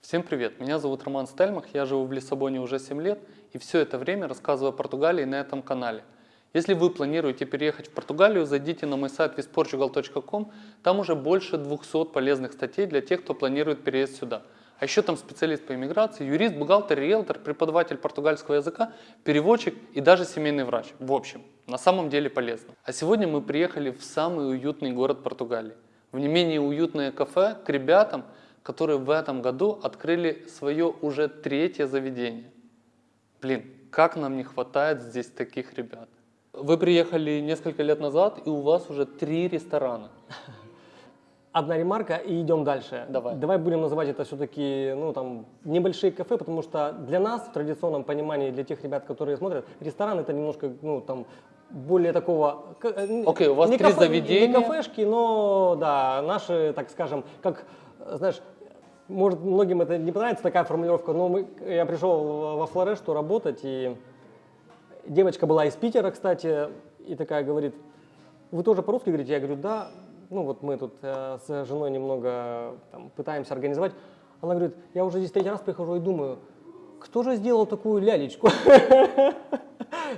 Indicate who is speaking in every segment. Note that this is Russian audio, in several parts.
Speaker 1: Всем привет, меня зовут Роман Стельмах, я живу в Лиссабоне уже 7 лет и все это время рассказываю о Португалии на этом канале. Если вы планируете переехать в Португалию, зайдите на мой сайт visportugal.com, там уже больше 200 полезных статей для тех, кто планирует переезд сюда. А еще там специалист по иммиграции, юрист, бухгалтер, риэлтор, преподаватель португальского языка, переводчик и даже семейный врач. В общем, на самом деле полезно. А сегодня мы приехали в самый уютный город Португалии. В не менее уютное кафе к ребятам, которые в этом году открыли свое уже третье заведение. Блин, как нам не хватает здесь таких ребят. Вы приехали несколько лет назад, и у вас уже три ресторана.
Speaker 2: Одна ремарка и идем дальше.
Speaker 1: Давай.
Speaker 2: Давай будем называть это все-таки ну, там, небольшие кафе, потому что для нас, в традиционном понимании, для тех ребят, которые смотрят, ресторан это немножко ну, там, более такого... э,
Speaker 1: Окей, у вас
Speaker 2: не
Speaker 1: три
Speaker 2: кафе-
Speaker 1: заведения.
Speaker 2: Не кафешки, но да, наши, так скажем, как, знаешь, может, многим это не понравится такая формулировка, но мы, я пришел во Флорешту работать, и девочка была из Питера, кстати, и такая говорит, вы тоже по-русски говорите? Я говорю, да. Ну вот мы тут э, с женой немного там, пытаемся организовать. Она говорит, я уже здесь третий раз прихожу и думаю, кто же сделал такую лялечку?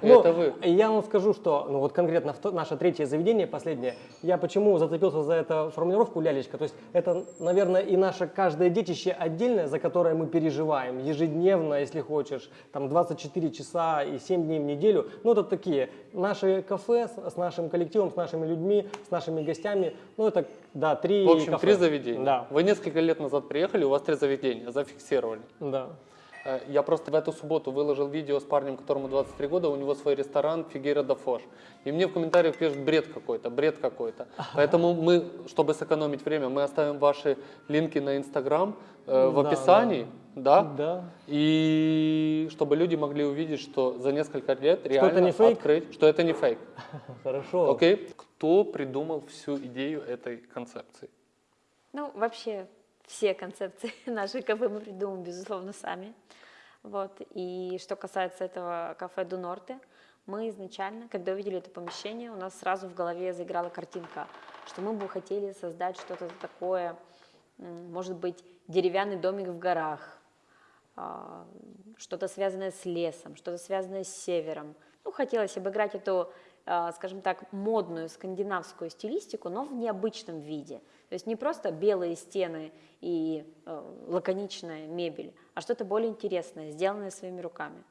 Speaker 2: Ну,
Speaker 1: Это вы.
Speaker 2: Я вам скажу, что, ну вот конкретно наше третье заведение, последнее, я почему зацепился за эту формулировку лялечка, то есть это, наверное, и наше каждое детище отдельное, за которое мы переживаем ежедневно, если хочешь, там 24 часа и 7 дней в неделю, ну это такие, наши кафе с, с нашим коллективом, с нашими людьми, с нашими гостями, ну это, да, три
Speaker 1: В общем,
Speaker 2: кафе.
Speaker 1: три заведения.
Speaker 2: Да,
Speaker 1: Вы несколько лет назад приехали, у вас три заведения, зафиксировали.
Speaker 2: да.
Speaker 1: Э, Я просто в эту субботу выложил видео с парнем, которому 23 года, у него свой ресторан Фигера да Фош. И мне в комментариях пишут бред какой-то, бред какой-то. Поэтому мы, чтобы сэкономить время, мы оставим ваши линки на Инстаграм э, в
Speaker 2: Да,
Speaker 1: описании, да.
Speaker 2: Да.
Speaker 1: И чтобы люди могли увидеть, что за несколько лет реально
Speaker 2: это не фейк?
Speaker 1: открыть, что это не фейк.
Speaker 2: Хорошо.
Speaker 1: Окей? Кто придумал всю идею этой концепции?
Speaker 3: Ну, вообще, все концепции нашей кафе мы придумываем, безусловно, сами. Вот. И что касается этого кафе Ду Норте, мы изначально, когда увидели это помещение, у нас сразу в голове заиграла картинка, что мы бы хотели создать что-то такое, может быть, деревянный домик в горах, а, что-то связанное с лесом, что-то связанное с севером. Ну, хотелось обыграть эту, а, скажем так, модную скандинавскую стилистику, но в необычном виде. То есть не просто белые стены и э, лаконичная мебель, а что-то более интересное, сделанное своими руками.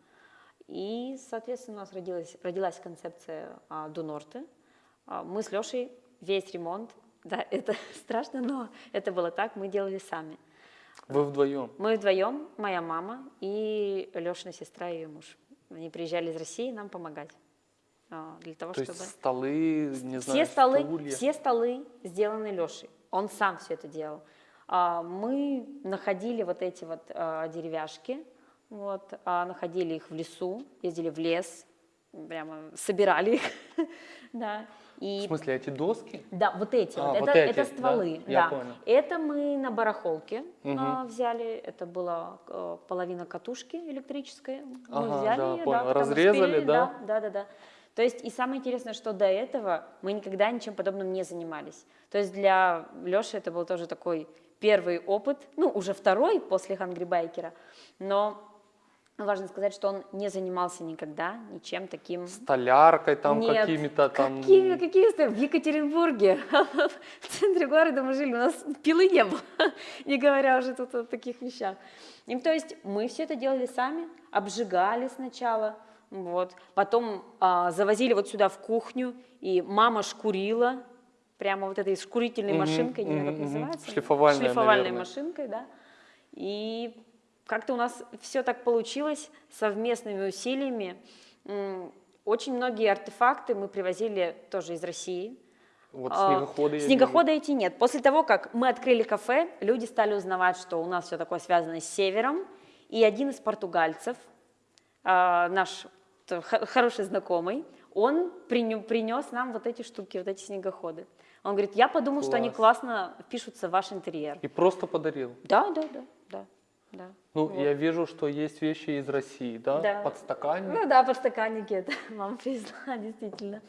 Speaker 3: И, соответственно, у нас родилась, родилась концепция а, Ду Норте. А, Мы с Лешей весь ремонт, да, это страшно, но это было так, мы делали сами.
Speaker 1: Вы вдвоем.
Speaker 3: Мы вдвоем, моя мама и Лешина сестра и ее муж. Они приезжали из России нам помогать. а, Для того,
Speaker 1: То
Speaker 3: чтобы...
Speaker 1: есть столы, не
Speaker 3: все
Speaker 1: знаю,
Speaker 3: столы,
Speaker 1: стулья.
Speaker 3: все столы сделаны Лешей. Он сам все это делал. А, Мы находили вот эти вот а, деревяшки, вот, а, находили их в лесу, ездили в лес, прямо собирали их, да.
Speaker 1: В
Speaker 3: И
Speaker 1: смысле, эти доски?
Speaker 3: да, вот эти,
Speaker 1: А,
Speaker 3: вот,
Speaker 1: вот
Speaker 3: это,
Speaker 1: эти,
Speaker 3: это
Speaker 1: да?
Speaker 3: стволы,
Speaker 1: Я
Speaker 3: да.
Speaker 1: понял.
Speaker 3: Это мы на барахолке а, взяли, это была половина катушки электрической, мы
Speaker 1: Ага,
Speaker 3: взяли
Speaker 1: да,
Speaker 3: ее,
Speaker 1: понял.
Speaker 3: да,
Speaker 1: Разрезали,
Speaker 3: распилили,
Speaker 1: да?
Speaker 3: да, да, да. То есть и самое интересное, что до этого мы никогда ничем подобным не занимались. То есть для Леши это был тоже такой первый опыт, ну уже второй после Хангри но важно сказать, что он не занимался никогда ничем таким.
Speaker 1: Столяркой там какими-то там...
Speaker 3: Какими, какие сто- В Екатеринбурге, в центре города мы жили, у нас пилы не было, не говоря уже тут о таких вещах. И, то есть мы все это делали сами, обжигали сначала, вот, потом а, завозили вот сюда в кухню, и мама шкурила, прямо вот этой шкурительной
Speaker 1: Мгм,
Speaker 3: машинкой, не знаю, как
Speaker 1: мгм, мгм.
Speaker 3: называется.
Speaker 1: Шлифовальная,
Speaker 3: Шлифовальной
Speaker 1: наверное.
Speaker 3: машинкой, да. И как-то у нас все так получилось совместными усилиями. Очень многие артефакты мы привозили тоже из России.
Speaker 1: Вот
Speaker 3: А,
Speaker 1: снегоходы. я
Speaker 3: Снегохода эти нет. После того, как мы открыли кафе, люди стали узнавать, что у нас все такое связано с севером. И один из португальцев, а, наш хороший знакомый, он принес нам вот эти штуки, вот эти снегоходы. Он говорит, я подумал, что они
Speaker 1: Класс.
Speaker 3: классно впишутся в ваш интерьер.
Speaker 1: И просто подарил.
Speaker 3: Да, да, да, да. да.
Speaker 1: Ну,
Speaker 3: Вот.
Speaker 1: я вижу, что есть вещи из России, да?
Speaker 3: Да.
Speaker 1: Подстаканник.
Speaker 3: Ну да, подстаканники это мама привезла, действительно.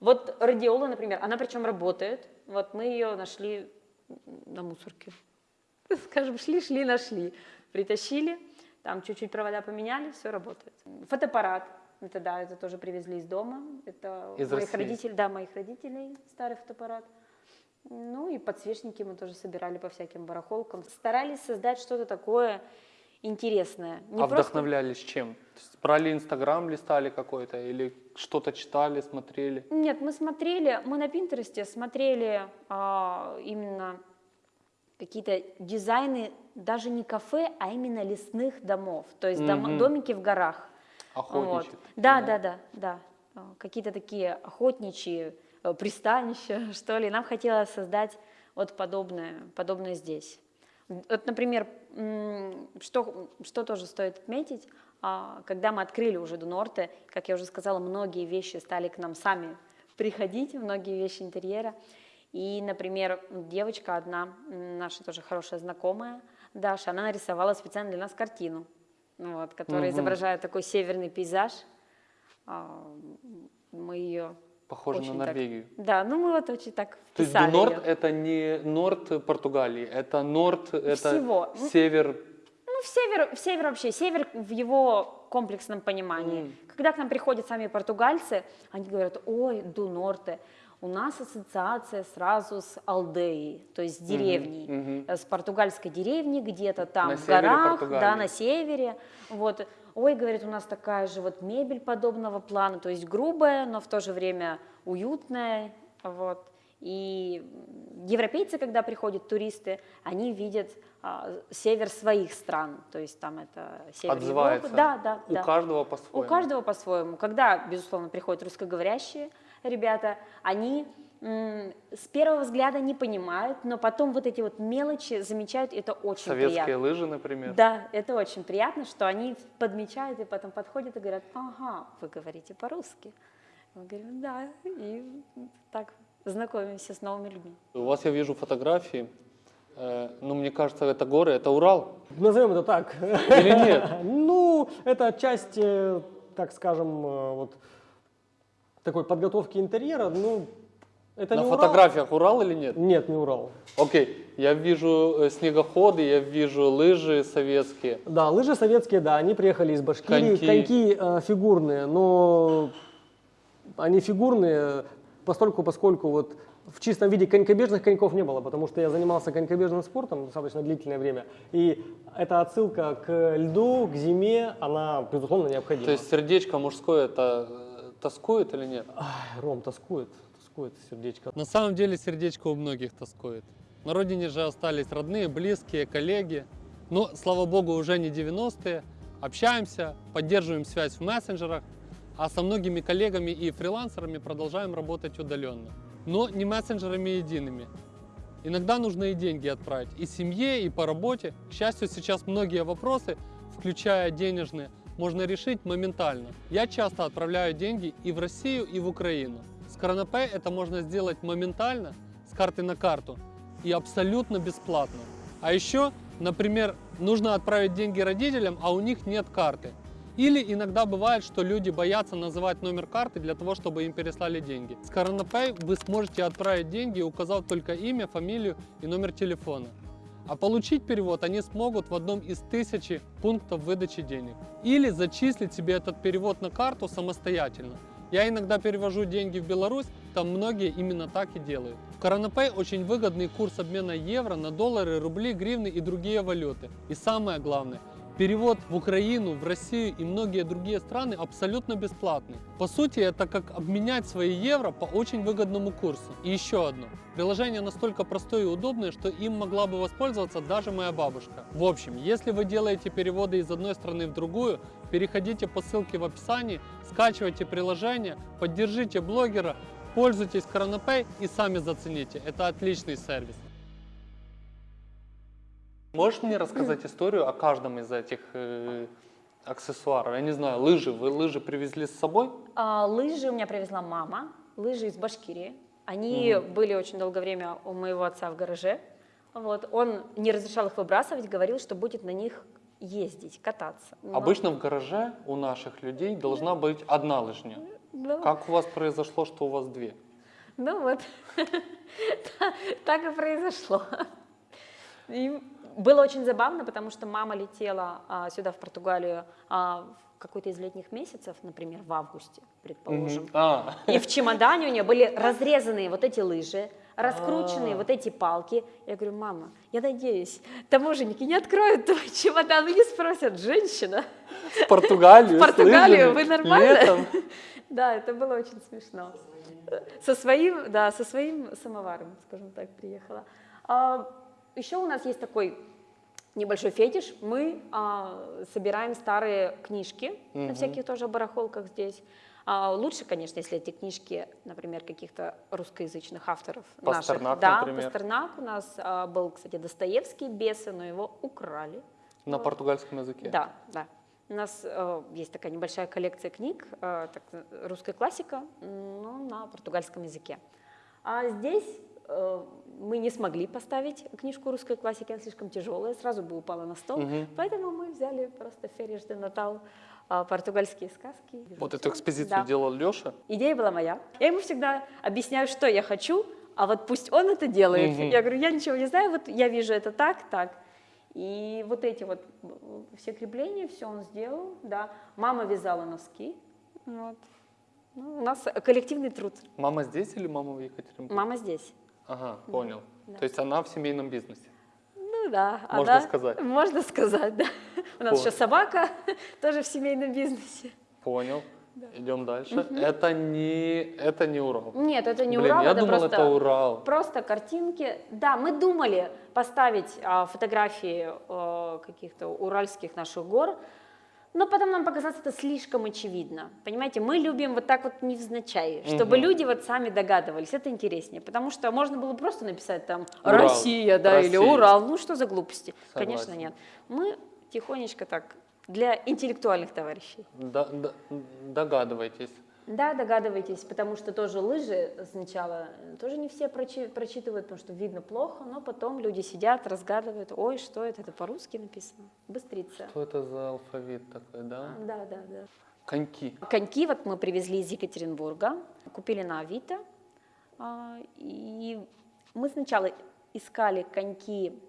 Speaker 3: Вот радиола, например, она причем работает. Вот мы ее нашли на мусорке. скажем, шли-шли, нашли. Притащили, там чуть-чуть провода поменяли, все работает. Фотоаппарат, это да, это тоже привезли из дома. Это
Speaker 1: Из
Speaker 3: моих
Speaker 1: России?
Speaker 3: родителей, да, моих родителей старый фотоаппарат. Ну и подсвечники мы тоже собирали по всяким барахолкам. Старались создать что-то такое интересное. Не
Speaker 1: а
Speaker 3: просто-
Speaker 1: вдохновлялись чем? Брали Инстаграм, листали какой-то или что-то читали, смотрели?
Speaker 3: Нет, мы смотрели, мы на Пинтересте смотрели а, именно какие-то дизайны, даже не кафе, а именно лесных домов, то есть дома-
Speaker 1: Мгм.
Speaker 3: домики в горах.
Speaker 1: Охотничьи.
Speaker 3: Вот.
Speaker 1: такие,
Speaker 3: Да, да, да, да. А, Какие-то такие охотничьи э, пристанища, что ли. Нам хотелось создать вот подобное, подобное здесь. Вот, например, что, что тоже стоит отметить, а, когда мы открыли уже Дунорте, как я уже сказала, многие вещи стали к нам сами приходить, многие вещи интерьера. И, например, девочка одна, наша тоже хорошая знакомая, Даша, она нарисовала специально для нас картину, ну вот, которая
Speaker 1: Мгм.
Speaker 3: изображает такой северный пейзаж. А, Мы ее
Speaker 1: Похоже на
Speaker 3: так-
Speaker 1: Норвегию.
Speaker 3: Да, ну мы вот очень так
Speaker 1: То есть Норд это не Норд Португалии, это Норд, это
Speaker 3: Всего. Ну,
Speaker 1: север.
Speaker 3: Ну, в север, в север вообще, север в его комплексном понимании.
Speaker 1: М.
Speaker 3: Когда к нам приходят сами португальцы, они говорят, ой, ду Норте, у нас ассоциация сразу с Алдеей, то есть с деревней,
Speaker 1: мгм.
Speaker 3: э, с португальской деревни где-то там
Speaker 1: На
Speaker 3: в горах,
Speaker 1: Португалии.
Speaker 3: да, на севере. Вот. Ой, говорит, у нас такая же вот мебель подобного плана, то есть грубая, но в то же время уютная, вот. И европейцы, когда приходят туристы, они видят а, север своих стран, то есть там это север
Speaker 1: Отзывается.
Speaker 3: Европы. Да, да,
Speaker 1: У
Speaker 3: да.
Speaker 1: каждого
Speaker 3: У
Speaker 1: по-своему.
Speaker 3: каждого по-своему. Когда, безусловно, приходят русскоговорящие ребята, они с первого взгляда не понимают, но потом вот эти вот мелочи замечают, и это очень
Speaker 1: Советские
Speaker 3: приятно.
Speaker 1: лыжи, например.
Speaker 3: Да, это очень приятно, что они подмечают и потом подходят и говорят, ага, вы говорите по-русски. Мы говорим, да, и так знакомимся с новыми людьми.
Speaker 1: У вас я вижу фотографии. э, ну, мне кажется, это горы, это Урал.
Speaker 2: Назовем это так.
Speaker 1: Или нет?
Speaker 2: Ну, это часть, э, так скажем, э, вот такой подготовки интерьера. Ну, это
Speaker 1: На
Speaker 2: не Урал.
Speaker 1: фотографиях Урал или нет?
Speaker 2: Нет, не Урал.
Speaker 1: Окей, я вижу э, снегоходы, я вижу лыжи советские.
Speaker 2: Да, лыжи советские, да, они приехали из Башкирии.
Speaker 1: Коньки.
Speaker 2: Коньки, э, фигурные, но они фигурные постольку, поскольку вот в чистом виде конькобежных коньков не было, потому что я занимался конькобежным спортом достаточно длительное время, и эта отсылка к льду, к зиме, она, безусловно, необходима.
Speaker 1: То есть сердечко мужское это тоскует или нет?
Speaker 2: Ай, Ром, тоскует, тоскует сердечко.
Speaker 1: На самом деле сердечко у многих тоскует. На родине же остались родные, близкие, коллеги. Но, слава богу, уже не 90-е. Общаемся, поддерживаем связь в мессенджерах, а со многими коллегами и фрилансерами продолжаем работать удаленно. Но не мессенджерами едиными. Иногда нужно и деньги отправить и семье, и по работе. К счастью, сейчас многие вопросы, включая денежные, можно решить моментально. Я часто отправляю деньги и в Россию, и в Украину. С Коронапэй это можно сделать моментально, с карты на карту, и абсолютно бесплатно. А еще, например, нужно отправить деньги родителям, а у них нет карты. Или иногда бывает, что люди боятся называть номер карты для того, чтобы им переслали деньги. С Коронапэй вы сможете отправить деньги, указав только имя, фамилию и номер телефона. А получить перевод они смогут в одном из тысячи пунктов выдачи денег. Или зачислить себе этот перевод на карту самостоятельно. Я иногда перевожу деньги в Беларусь, там многие именно так и делают. В Коронапэй очень выгодный курс обмена евро на доллары, рубли, гривны и другие валюты. И самое главное, Перевод в Украину, в Россию и многие другие страны абсолютно бесплатный. По сути, это как обменять свои евро по очень выгодному курсу. И еще одно. Приложение настолько простое и удобное, что им могла бы воспользоваться даже моя бабушка. В общем, если вы делаете переводы из одной страны в другую, переходите по ссылке в описании, скачивайте приложение, поддержите блогера, пользуйтесь Коронапэй и сами зацените. Это отличный сервис. Можешь мне рассказать историю о каждом из этих э, аксессуаров? Я не знаю, лыжи. Вы лыжи привезли с собой?
Speaker 3: А, лыжи у меня привезла мама, лыжи из Башкирии. Они были очень долгое время у моего отца в гараже. Вот. Он не разрешал их выбрасывать, говорил, что будет на них ездить, кататься. Но-
Speaker 1: Обычно в гараже у наших людей должна быть одна лыжня.
Speaker 3: Ну,
Speaker 1: Как у вас произошло, что у вас две?
Speaker 3: ну вот, так и произошло. И было очень забавно, потому что мама летела а, сюда, в Португалию, а, в какой-то из летних месяцев, например, в августе, предположим.
Speaker 1: Мгм. А,
Speaker 3: И в чемодане у нее были разрезанные вот эти лыжи, раскрученные вот эти палки. Я говорю, мама, я надеюсь, таможенники не откроют твой чемодан и не спросят, женщина.
Speaker 1: в Португалию.
Speaker 3: В Португалию, вы нормально?
Speaker 1: летом.
Speaker 3: Да, это было очень смешно. Со своим, да, со своим самоваром, скажем так, приехала. А, еще у нас есть такой небольшой фетиш. Мы а, собираем старые книжки на
Speaker 1: Мгм.
Speaker 3: всяких тоже барахолках здесь. А, лучше, конечно, если эти книжки, например, каких-то русскоязычных авторов
Speaker 1: Пастернак,
Speaker 3: наших. Да,
Speaker 1: например.
Speaker 3: Пастернак у нас а, был, кстати, Достоевский, бесы, но его украли.
Speaker 1: На
Speaker 3: Вот.
Speaker 1: португальском языке.
Speaker 3: Да, да. У нас э, есть такая небольшая коллекция книг, э, так, русская классика, но на португальском языке. А здесь мы не смогли поставить книжку русской классики, она слишком тяжелая, сразу бы упала на стол.
Speaker 1: Мгм.
Speaker 3: Поэтому мы взяли просто Ферриш де Натал, э, португальские сказки.
Speaker 1: Вот эту экспозицию
Speaker 3: Да.
Speaker 1: делал Леша.
Speaker 3: Идея была моя. Я ему всегда объясняю, что я хочу, а вот пусть он это делает.
Speaker 1: Мгм.
Speaker 3: Я говорю, я ничего не знаю, вот я вижу это так, так. И вот эти вот м, все крепления, все он сделал, да. Мама вязала носки, вот. Ну, у нас коллективный труд.
Speaker 1: Мама здесь или мама в Екатеринбурге?
Speaker 3: Мама здесь.
Speaker 1: Ага, понял.
Speaker 3: Да.
Speaker 1: То есть она в семейном бизнесе.
Speaker 3: Ну да.
Speaker 1: Можно
Speaker 3: она-
Speaker 1: сказать.
Speaker 3: Можно сказать, да. У нас
Speaker 1: Вот.
Speaker 3: еще собака, тоже в семейном бизнесе.
Speaker 1: Понял. Идем дальше. Это не, это не Урал.
Speaker 3: Нет, это не
Speaker 1: Блин,
Speaker 3: Урал,
Speaker 1: я
Speaker 3: это
Speaker 1: думал,
Speaker 3: просто...
Speaker 1: это Урал.
Speaker 3: Просто картинки. Да, мы думали поставить а, фотографии а, каких-то уральских наших гор, но потом нам показалось это слишком очевидно. Понимаете, мы любим вот так вот невзначай, чтобы
Speaker 1: Мгм.
Speaker 3: люди вот сами догадывались. Это интереснее, потому что можно было просто написать там
Speaker 1: Урал.
Speaker 3: Россия, да, или
Speaker 1: Россия.
Speaker 3: Урал. Ну что за глупости? Конечно,
Speaker 1: Согласен.
Speaker 3: нет. Мы тихонечко так для интеллектуальных товарищей.
Speaker 1: Да- да- догадывайтесь.
Speaker 3: Да, догадывайтесь, потому что тоже лыжи сначала э, тоже не все прочи- прочитывают, потому что видно плохо, но потом люди сидят, разгадывают, ой, что это, это по-русски написано, быстрица.
Speaker 1: Что это за алфавит такой, да?
Speaker 3: Да, да, да.
Speaker 1: Коньки.
Speaker 3: Коньки вот мы привезли из Екатеринбурга, купили на Авито, а, и мы сначала искали коньки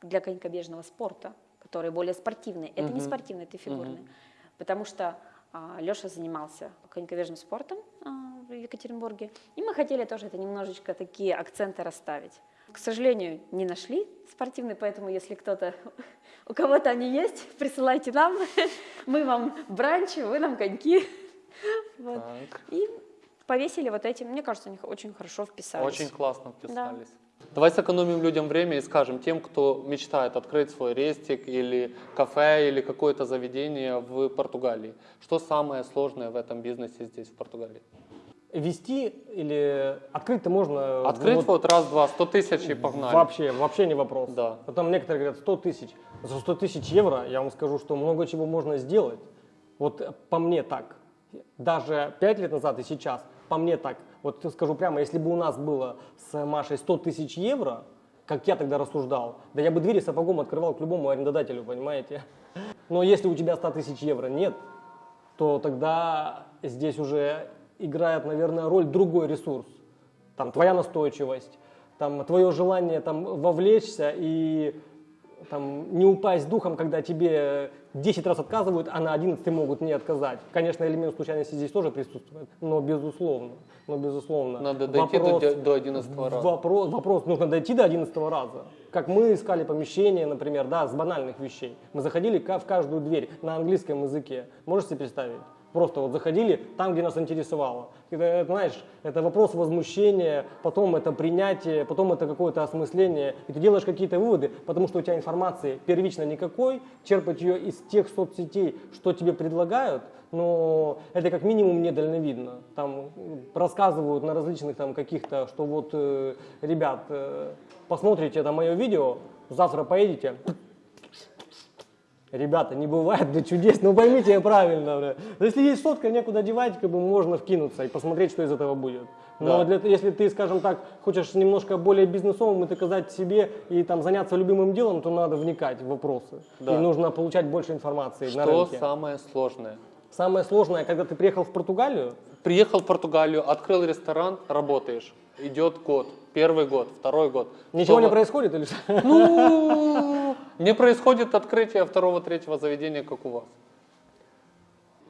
Speaker 3: для конькобежного спорта, которые более спортивные. Это не
Speaker 1: Мгм.
Speaker 3: спортивные, это фигурные. Потому что Леша занимался конькобежным спортом а, в Екатеринбурге, и мы хотели тоже это немножечко такие акценты расставить. К сожалению, не нашли спортивные, поэтому если кто-то, у кого-то они есть, присылайте нам, мы вам бранчи, вы нам коньки. Вот. И повесили вот эти, мне кажется, они очень хорошо вписались.
Speaker 1: Очень классно вписались. Давай сэкономим людям время и скажем тем, кто мечтает открыть свой рестик или кафе или какое-то заведение в Португалии. Что самое сложное в этом бизнесе здесь, в Португалии?
Speaker 2: Вести или открыть-то можно...
Speaker 1: Открыть
Speaker 2: вот
Speaker 1: вот раз-два, 100 тысяч и погнали.
Speaker 2: Вообще, вообще не вопрос.
Speaker 1: Да.
Speaker 2: Потом некоторые говорят 100 тысяч. За 100 тысяч евро я вам скажу, что много чего можно сделать. Вот по мне так. Даже 5 лет назад и сейчас, по мне так. Вот скажу прямо, если бы у нас было с Машей 100 тысяч евро, как я тогда рассуждал, да я бы двери сапогом открывал к любому арендодателю, понимаете? Но если у тебя 100 тысяч евро нет, то тогда здесь уже играет, наверное, роль другой ресурс. Там твоя настойчивость, там твое желание там вовлечься и там, не упасть духом, когда тебе 10 раз отказывают, а на 11 могут не отказать. Конечно, элемент случайности здесь тоже присутствует, но безусловно, но безусловно.
Speaker 1: Надо дойти до,
Speaker 2: Вопрос-
Speaker 1: до 11 раза.
Speaker 2: Вопрос, вопрос, нужно дойти до 11 раза. Как мы искали помещение, например, да, с банальных вещей. Мы заходили в каждую дверь на английском языке. Можете себе представить? Просто вот заходили там, где нас интересовало. Это, знаешь, это вопрос возмущения, потом это принятие, потом это какое-то осмысление. И ты делаешь какие-то выводы, потому что у тебя информации первично никакой, черпать ее из тех соцсетей, что тебе предлагают, но это как минимум недальновидно. Там рассказывают на различных там каких-то, что вот, э, ребят, э, посмотрите это мое видео, завтра поедете, Ребята, не бывает для чудес, ну поймите я правильно. бля. Но Если есть сотка, некуда девать, как бы можно вкинуться и посмотреть, что из этого будет. Но
Speaker 1: Да.
Speaker 2: для, если ты, скажем так, хочешь немножко более бизнесовым и доказать себе и там заняться любимым делом, то надо вникать в вопросы.
Speaker 1: Да.
Speaker 2: И нужно получать больше информации на
Speaker 1: Что
Speaker 2: рынке.
Speaker 1: самое сложное?
Speaker 2: Самое сложное, когда ты приехал в Португалию,
Speaker 1: Приехал в Португалию, открыл ресторан, работаешь. идет год, первый год, второй год.
Speaker 2: Ничего не происходит или что?
Speaker 1: Ну, не происходит открытие второго, третьего заведения, как у вас.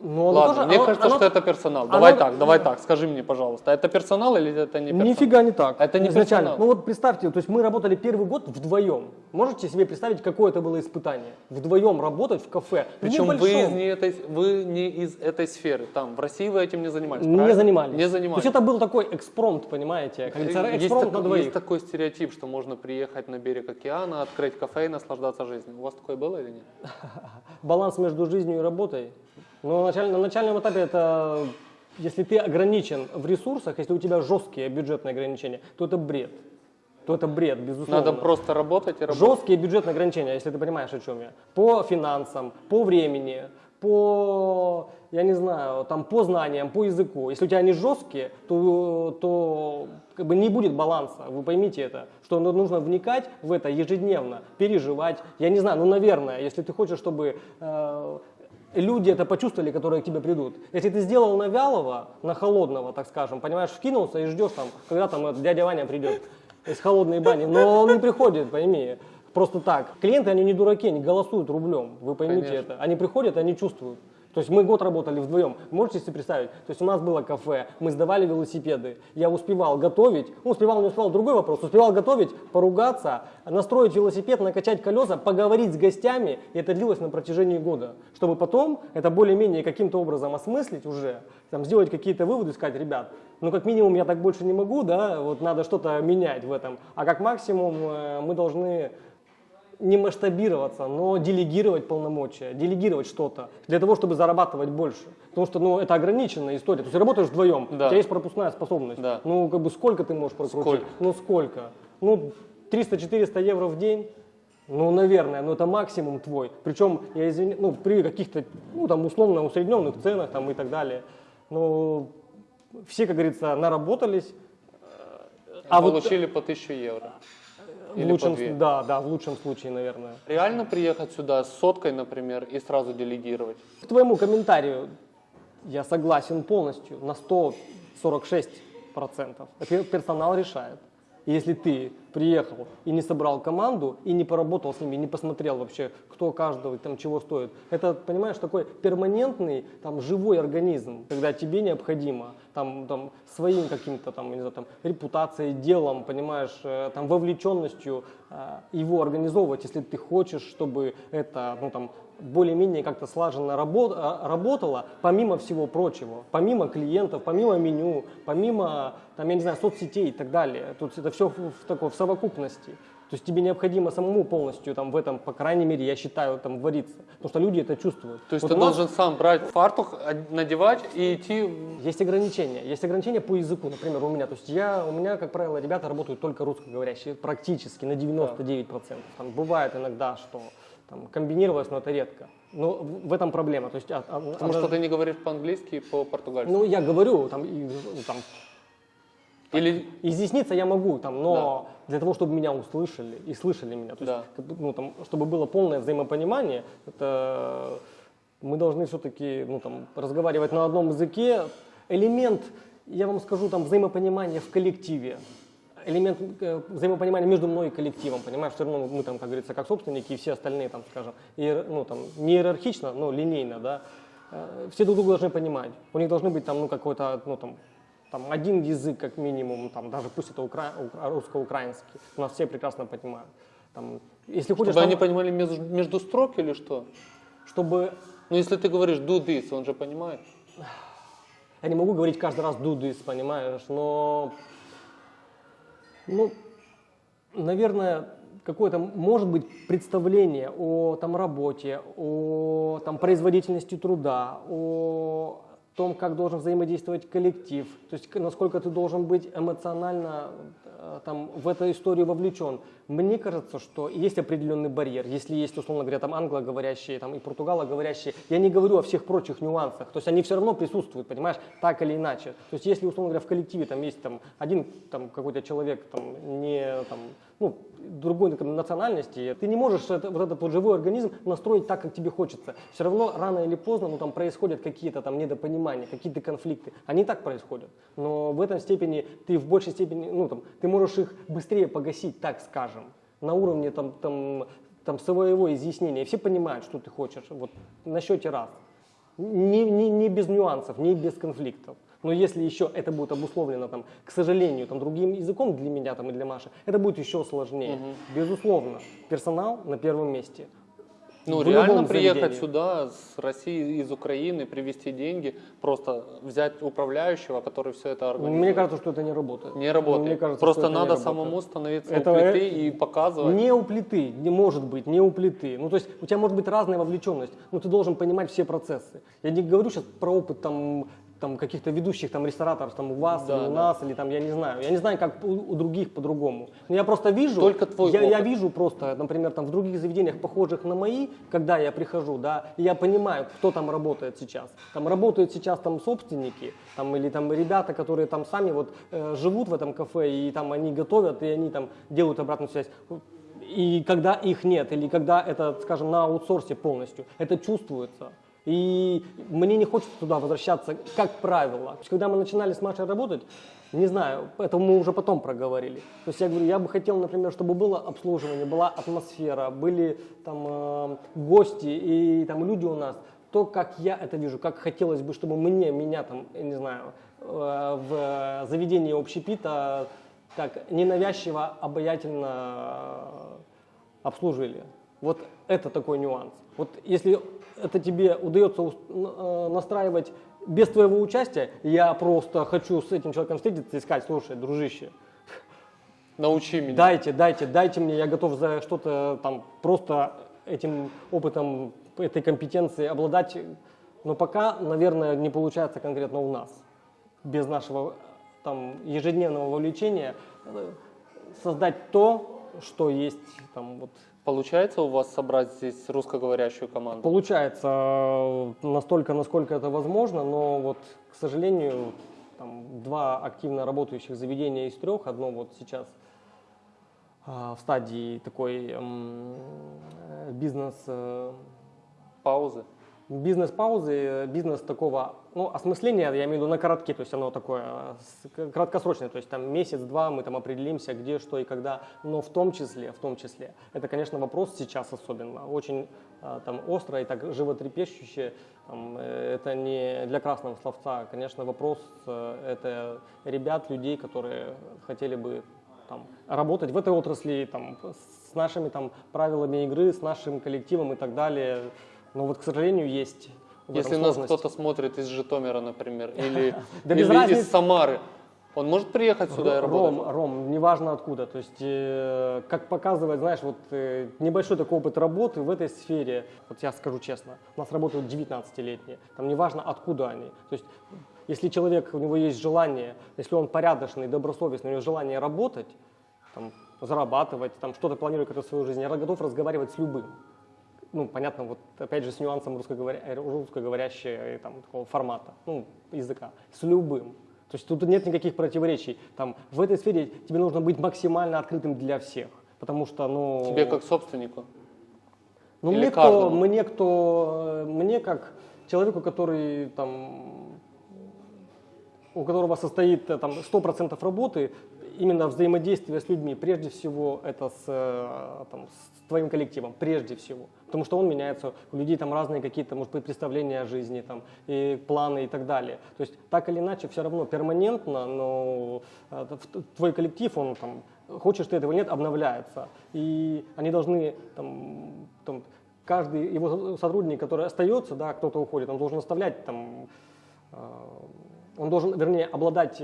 Speaker 2: Ну, оно
Speaker 1: Ладно,
Speaker 2: тоже-
Speaker 1: мне
Speaker 2: оно-
Speaker 1: кажется,
Speaker 2: оно-
Speaker 1: что это персонал.
Speaker 2: оно-
Speaker 1: Давай так, давай так, скажи мне, пожалуйста, это персонал или это не персонал?
Speaker 2: Нифига не так.
Speaker 1: Это не
Speaker 2: изначально.
Speaker 1: персонал.
Speaker 2: Ну вот представьте, то есть мы работали первый год вдвоем. Можете себе представить, какое это было испытание? Вдвоем работать в кафе.
Speaker 1: Причем вы,
Speaker 2: небольшом.
Speaker 1: из не этой, вы не из этой сферы. Там, в России вы этим не занимались,
Speaker 2: Не
Speaker 1: правильно?
Speaker 2: занимались.
Speaker 1: Не занимались.
Speaker 2: То есть это был такой экспромт, понимаете? Как говорится,
Speaker 1: Есть
Speaker 2: экспромт
Speaker 1: такой-
Speaker 2: на двоих.
Speaker 1: Есть такой стереотип, что можно приехать на берег океана, открыть кафе и наслаждаться жизнью. У вас такое было или нет?
Speaker 2: Баланс между жизнью и работой. Но началь- на начальном этапе это, если ты ограничен в ресурсах, если у тебя жесткие бюджетные ограничения, то это бред. То это бред, безусловно.
Speaker 1: Надо просто работать и работать.
Speaker 2: Жесткие бюджетные ограничения, если ты понимаешь, о чем я. По финансам, по времени, по, я не знаю, там, по знаниям, по языку. Если у тебя они жесткие, то, то как бы не будет баланса. Вы поймите это, что ну- нужно вникать в это ежедневно, переживать. Я не знаю, ну, наверное, если ты хочешь, чтобы э, люди это почувствовали, которые к тебе придут. Если ты сделал на вялого, на холодного, так скажем, понимаешь, вкинулся и ждешь там, когда там дядя Ваня придет из холодной бани, но он не приходит, пойми, просто так. Клиенты, они не дураки, они голосуют рублем, вы поймите
Speaker 1: Конечно.
Speaker 2: это. Они приходят, они чувствуют. То есть мы год работали вдвоем. Можете себе представить? То есть у нас было кафе, мы сдавали велосипеды. Я успевал готовить, ну успевал, не успевал, другой вопрос. Успевал готовить, поругаться, настроить велосипед, накачать колеса, поговорить с гостями. И это длилось на протяжении года. Чтобы потом это более-менее каким-то образом осмыслить уже, там, сделать какие-то выводы, сказать, ребят, ну как минимум я так больше не могу, да, вот надо что-то менять в этом. А как максимум э, мы должны не масштабироваться, но делегировать полномочия, делегировать что-то для того, чтобы зарабатывать больше. Потому что, ну, это ограниченная история. То есть работаешь вдвоем,
Speaker 1: Да.
Speaker 2: у тебя есть пропускная способность.
Speaker 1: Да.
Speaker 2: Ну, как бы сколько ты можешь прокрутить?
Speaker 1: Сколько?
Speaker 2: Ну, сколько? Ну, 300-400 евро в день? Ну, наверное, но это максимум твой. Причем, я извиняюсь, ну, при каких-то, ну, там, условно усредненных ценах там и так далее. Ну, все, как говорится, наработались. А вот
Speaker 1: Получили по 1000 евро.
Speaker 2: В
Speaker 1: Или
Speaker 2: лучшем,
Speaker 1: по две.
Speaker 2: да, да, в лучшем случае, наверное.
Speaker 1: Реально приехать сюда с соткой, например, и сразу делегировать?
Speaker 2: К твоему комментарию я согласен полностью, на 146%. Пер- Персонал решает. Если ты приехал и не собрал команду, и не поработал с ними, не посмотрел вообще, кто каждого там чего стоит, это, понимаешь, такой перманентный, там, живой организм, когда тебе необходимо там, там, своим каким-то там, не знаю, там, репутацией, делом, понимаешь, э, там, вовлеченностью э, его организовывать, если ты хочешь, чтобы это, ну, там, более-менее как-то слаженно а, работало, помимо всего прочего, помимо клиентов, помимо меню, помимо, там, я не знаю, соцсетей и так далее. Тут это все в, в такой в совокупности. То есть тебе необходимо самому полностью там в этом, по крайней мере, я считаю, там вариться. Потому что люди это чувствуют.
Speaker 1: То есть
Speaker 2: Вот
Speaker 1: ты
Speaker 2: нас
Speaker 1: должен сам брать фартух, од- надевать и идти...
Speaker 2: есть ограничения. Есть ограничения по языку, например, у меня. То есть я, у меня, как правило, ребята работают только русскоговорящие, практически на 99%. Там бывает иногда, что там, комбинировалось, но это редко. Но в этом проблема. То есть, а- а-
Speaker 1: Потому
Speaker 2: она-
Speaker 1: что ты не говоришь по-английски и по-португальски.
Speaker 2: Ну, я говорю, там, и, там,
Speaker 1: Или
Speaker 2: изъясниться я могу, там, но для того, чтобы меня услышали и слышали меня, то есть,
Speaker 1: Да.
Speaker 2: бы, ну, там, чтобы было полное взаимопонимание, это мы должны все-таки ну, там, разговаривать на одном языке. Элемент, я вам скажу, там, взаимопонимания в коллективе, элемент э, взаимопонимания между мной и коллективом, понимаешь, все равно мы там, как говорится, как собственники и все остальные, там, скажем, иер- ну, там, не иерархично, но линейно, да, э, все друг друга должны понимать. У них должны быть там, ну, какой-то, ну, там, там один язык как минимум, там, даже пусть это укра- укра- русско-украинский, у нас все прекрасно понимают. Там, если хочешь,
Speaker 1: чтобы
Speaker 2: там,
Speaker 1: они понимали между, между строк или что?
Speaker 2: чтобы
Speaker 1: Ну, если ты говоришь do this, он же понимает.
Speaker 2: Я не могу говорить каждый раз do this, понимаешь, но, ну, наверное, какое-то, может быть, представление о там, работе, о там, производительности труда, о том, как должен взаимодействовать коллектив, то есть насколько ты должен быть эмоционально э, там, в эту историю вовлечен. Мне кажется, что есть определенный барьер. Если есть, условно говоря, там англоговорящие там, и португалоговорящие, я не говорю о всех прочих нюансах. То есть они все равно присутствуют, понимаешь, так или иначе. То есть если, условно говоря, в коллективе там есть там, один там, какой-то человек там, не, там, ну, другой бы, национальности, ты не можешь это, вот этот вот живой организм настроить так, как тебе хочется. Все равно рано или поздно ну, там происходят какие-то там недопонимания, какие-то конфликты. Они так происходят. Но в этом степени ты в большей степени, ну там, ты можешь их быстрее погасить, так скажем, на уровне там, там, там своего изъяснения. Все понимают, что ты хочешь. Вот на счете раз. Не, не, не без нюансов, не без конфликтов. Но если еще это будет обусловлено, там, к сожалению, там, другим языком для меня там, и для Маши, это будет еще сложнее. Безусловно, персонал на первом месте.
Speaker 1: Ну,
Speaker 2: В
Speaker 1: реально приехать
Speaker 2: заведении.
Speaker 1: сюда с России, из Украины, привезти деньги, просто взять управляющего, который все это организует.
Speaker 2: Мне кажется, что это не работает.
Speaker 1: не работает.
Speaker 2: Мне кажется,
Speaker 1: просто надо самому становиться
Speaker 2: Это,
Speaker 1: у плиты
Speaker 2: э,
Speaker 1: и показывать.
Speaker 2: Не у плиты, не может быть, не у плиты. Ну, то есть у тебя может быть разная вовлеченность, но ты должен понимать все процессы. Я не говорю сейчас про опыт там, там каких-то ведущих там рестораторов там у вас
Speaker 1: Да,
Speaker 2: или у
Speaker 1: да.
Speaker 2: нас или там я не знаю. Я не знаю, как у, у других по-другому. Но я просто вижу.
Speaker 1: Только твой
Speaker 2: я, я
Speaker 1: опыт.
Speaker 2: вижу просто, например, там в других заведениях похожих на мои, когда я прихожу, да, и я понимаю, кто там работает сейчас. Там работают сейчас там собственники, там или там ребята, которые там сами вот э, живут в этом кафе и там они готовят и они там делают обратную связь. И когда их нет, или когда это, скажем, на аутсорсе полностью, это чувствуется. И мне не хочется туда возвращаться, как правило. Когда мы начинали с Машей работать, не знаю, это мы уже потом проговорили. То есть я говорю, я бы хотел, например, чтобы было обслуживание, была атмосфера, были там э, гости и там люди у нас. То, как я это вижу, как хотелось бы, чтобы мне, меня там, я не знаю, э, в заведении общепита так ненавязчиво, обаятельно обслужили. Вот это такой нюанс. Вот если это тебе удается э, настраивать без твоего участия, я просто хочу с этим человеком встретиться и сказать, слушай, дружище,
Speaker 1: Научи меня.
Speaker 2: дайте, дайте, дайте мне, я готов за что-то там просто этим опытом, этой компетенцией обладать. Но пока, наверное, не получается конкретно у нас. Без нашего там ежедневного вовлечения э, создать то, что есть там вот
Speaker 1: Получается у вас собрать здесь русскоговорящую команду?
Speaker 2: Получается э, настолько, насколько это возможно, но вот, к сожалению, там, два активно работающих заведения из трех, одно вот сейчас а, в стадии такой э, бизнес э,
Speaker 1: Паузы?
Speaker 2: Бизнес-паузы, э, бизнес такого, ну, осмысления, я имею в виду на коротке, то есть оно такое э, краткосрочное, то есть там месяц-два мы там определимся, где, что и когда, но в том числе, в том числе, это, конечно, вопрос сейчас особенно, очень э, там остро и так животрепещуще, там, это не для красного словца, конечно, вопрос это ребят, людей, которые хотели бы там, работать в этой отрасли, там, с нашими там, правилами игры, с нашим коллективом и так далее. Но вот, к сожалению, есть в
Speaker 1: Если нас кто-то смотрит из Житомира, например, или,
Speaker 2: Да разницы.
Speaker 1: из Самары, он может приехать сюда и работать?
Speaker 2: Ром, Ром, неважно откуда. То есть, э, как показывает, знаешь, вот э, небольшой такой опыт работы в этой сфере, вот я скажу честно, у нас работают 19-летние, там неважно откуда они. То есть, если человек, у него есть желание, если он порядочный, добросовестный, у него желание работать, там, зарабатывать, там, что-то планирует какую-то свою жизнь, я готов разговаривать с любым. Ну, понятно, вот опять же с нюансом русскоговоря... э, русскоговорящего там, такого формата, ну, языка, с любым. То есть тут нет никаких противоречий. Там, в этой сфере тебе нужно быть максимально открытым для всех. Потому что, ну...
Speaker 1: Тебе как собственнику?
Speaker 2: Ну,
Speaker 1: Или
Speaker 2: мне кто,
Speaker 1: каждому?
Speaker 2: мне кто, э, мне как человеку, который там, у которого состоит э, там 100% работы, именно взаимодействие с людьми, прежде всего это с, э, там, с твоим коллективом, прежде всего. Потому что он меняется, у людей там разные какие-то, может быть, представления о жизни, там, и планы и так далее. То есть так или иначе все равно перманентно, но э, твой коллектив, он там, хочешь ты этого нет, обновляется. И они должны там, там, каждый его сотрудник, который остается, да, кто-то уходит, он должен оставлять там, э, он должен, вернее, обладать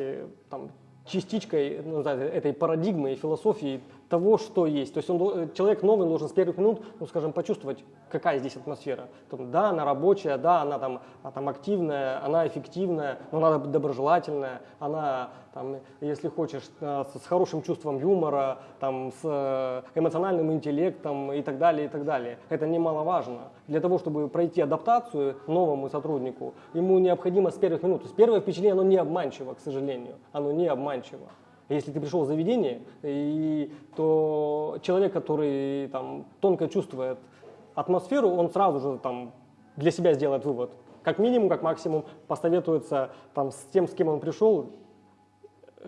Speaker 2: там, частичкой ну, да, этой парадигмы и философии того, что есть. То есть он, э, человек новый должен с первых минут, ну, скажем, почувствовать, какая здесь атмосфера. Там, да, она рабочая, да, она там, а, там активная, она эффективная, но она доброжелательная, она, там, если хочешь, э, с, с хорошим чувством юмора, там, с э, эмоциональным интеллектом и так далее, и так далее. Это немаловажно. Для того, чтобы пройти адаптацию новому сотруднику, ему необходимо с первых минут. То есть первое впечатление, оно не обманчиво, к сожалению. Оно не обманчиво. Если ты пришел в заведение, и, то человек, который там тонко чувствует атмосферу, он сразу же там для себя сделает вывод. Как минимум, как максимум, посоветуется там с тем, с кем он пришел,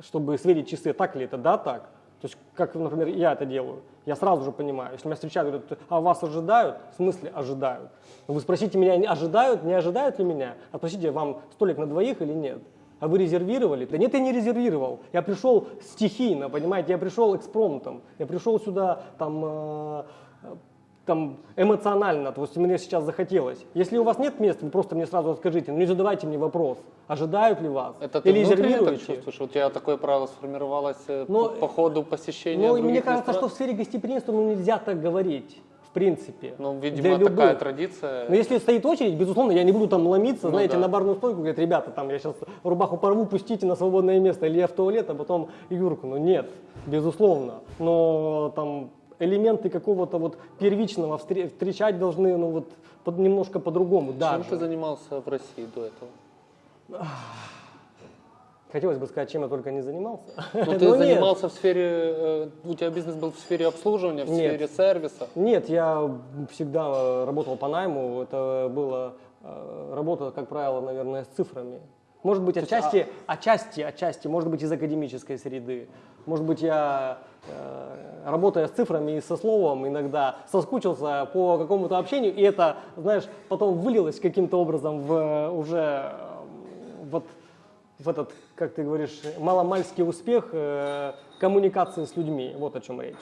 Speaker 2: чтобы сверить часы, так ли это, да, так. То есть, как, например, я это делаю. Я сразу же понимаю, если меня встречают, говорят, а вас ожидают? В смысле ожидают? Вы спросите меня, ожидают, не ожидают ли меня? А спросите, вам столик на двоих или нет? А вы резервировали? Да нет, я не резервировал. Я пришел стихийно, понимаете, я пришел экспромтом. Я пришел сюда там э, там, эмоционально, то есть мне сейчас захотелось. Если у вас нет места, вы просто мне сразу скажите, ну не задавайте мне вопрос, ожидают ли вас,
Speaker 1: Это ты
Speaker 2: или
Speaker 1: внутренне так
Speaker 2: резервируете.
Speaker 1: чувствуешь? У тебя такое правило сформировалось э,
Speaker 2: Но-
Speaker 1: по, по ходу посещения
Speaker 2: Ну, мне кажется, что
Speaker 1: ресторан-
Speaker 2: в сфере гостеприимства ну, нельзя так говорить, в принципе.
Speaker 1: Ну,
Speaker 2: Для
Speaker 1: видимо,
Speaker 2: любых.
Speaker 1: такая традиция.
Speaker 2: Но если стоит очередь, безусловно, я не буду там ломиться,
Speaker 1: Ну
Speaker 2: знаете,
Speaker 1: да.
Speaker 2: на барную стойку, говорят, ребята, там я сейчас рубаху порву, пустите на свободное место, или я в туалет, а потом Юрку. Ну нет, безусловно. Но там элементы какого-то вот первичного встре- встречать должны, ну вот под- немножко по-другому,
Speaker 1: Чем
Speaker 2: даже.
Speaker 1: ты занимался в России до этого?
Speaker 2: Хотелось бы сказать, чем я только не занимался.
Speaker 1: Ну,
Speaker 2: Но
Speaker 1: ты занимался в сфере, э, у тебя бизнес был в сфере обслуживания, в
Speaker 2: Нет.
Speaker 1: сфере сервиса.
Speaker 2: Нет, я всегда э, работал по найму. Это была э, работа, как правило, наверное, с цифрами. Может быть, отчасти, отчасти, отчасти, может быть, из академической среды. Может быть, я, э, работая с цифрами и со словом, иногда соскучился по какому-то общению, и это, знаешь, потом вылилось каким-то образом в уже вот в этот, как ты говоришь, маломальский успех э, коммуникации с людьми. Вот о чем речь.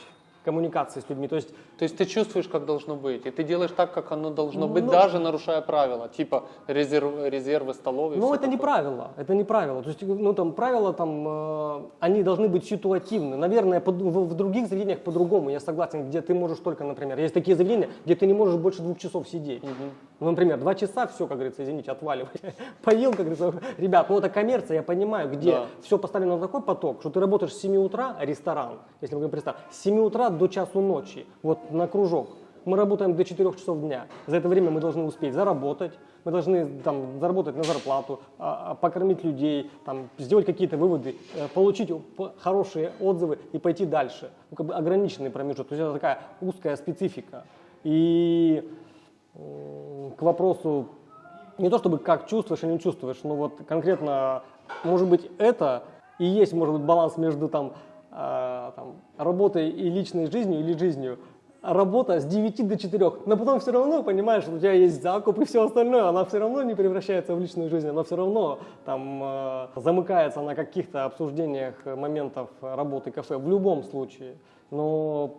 Speaker 2: Коммуникации с людьми. То есть
Speaker 1: То есть ты чувствуешь, как должно быть, и ты делаешь так, как оно должно быть,
Speaker 2: Ну-
Speaker 1: даже нарушая правила, типа резерв, резервы столов.
Speaker 2: Ну, это не
Speaker 1: такое.
Speaker 2: правило, это не правило. То есть, ну, там, правила, там, э, они должны быть ситуативны. Наверное, под- в, в других заведениях по-другому, я согласен, где ты можешь только, например, есть такие заведения, где ты не можешь больше двух часов сидеть. Ну, например, два часа, все, как говорится, извините, отваливай. Поел, как говорится, ребят, ну, это коммерция, я понимаю, где
Speaker 1: Да.
Speaker 2: все поставлено на такой поток, что ты работаешь с 7 утра, ресторан, если мы говорим ресторан, с 7 утра до часу ночи, вот на кружок. Мы работаем до 4 часов дня. За это время мы должны успеть заработать, мы должны там, заработать на зарплату, а, а, покормить людей, там, сделать какие-то выводы, э, получить хорошие отзывы и пойти дальше. Ну, как бы ограниченный промежуток. То есть это такая узкая специфика. И к вопросу не то чтобы как чувствуешь или не чувствуешь, но вот конкретно, может быть, это и есть, может быть, баланс между там, э, там, работой и личной жизнью или жизнью. Работа с 9 до 4, но потом все равно, понимаешь, у тебя есть закуп и все остальное, она все равно не превращается в личную жизнь, она все равно там э, замыкается на каких-то обсуждениях э, моментов работы кафе в любом случае. Но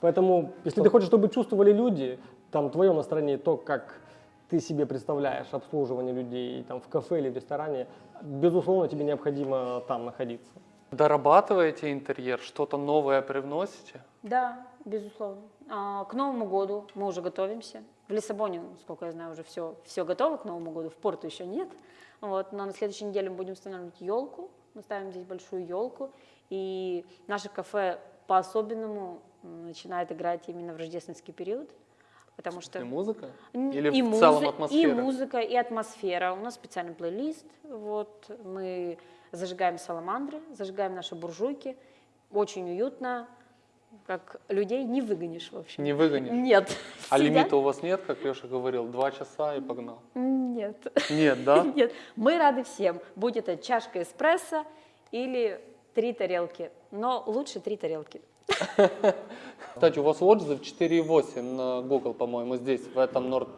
Speaker 2: поэтому, если ты хочешь, чтобы чувствовали люди, там твое настроение, то, как ты себе представляешь обслуживание людей там, в кафе или в ресторане, безусловно, тебе необходимо там находиться.
Speaker 1: Дорабатываете интерьер, что-то новое привносите?
Speaker 3: Да, безусловно. А, К Новому году мы уже готовимся. В Лиссабоне, сколько я знаю, уже все, все готово к Новому году. В Порту еще нет. Вот, но на следующей неделе мы будем устанавливать елку. Мы ставим здесь большую елку. И наше кафе по-особенному начинает играть именно в рождественский период. Потому что...
Speaker 1: И музыка? Или
Speaker 3: и
Speaker 1: в
Speaker 3: музы-
Speaker 1: целом
Speaker 3: И
Speaker 1: атмосфера?
Speaker 3: музыка, и атмосфера. У нас специальный плейлист. Вот, мы зажигаем саламандры, зажигаем наши буржуйки. Очень уютно. Как людей не выгонишь, в общем.
Speaker 1: Не выгонишь?
Speaker 3: Нет.
Speaker 1: А
Speaker 3: Сидят-
Speaker 1: лимита у вас нет, как Леша говорил, два часа и погнал?
Speaker 3: Нет.
Speaker 1: Нет, да?
Speaker 3: Нет. Мы рады всем. Будь это чашка эспрессо или три тарелки. Но лучше три тарелки.
Speaker 1: Кстати, у вас отзыв 4,8 на Google, по-моему, здесь, в этом Норд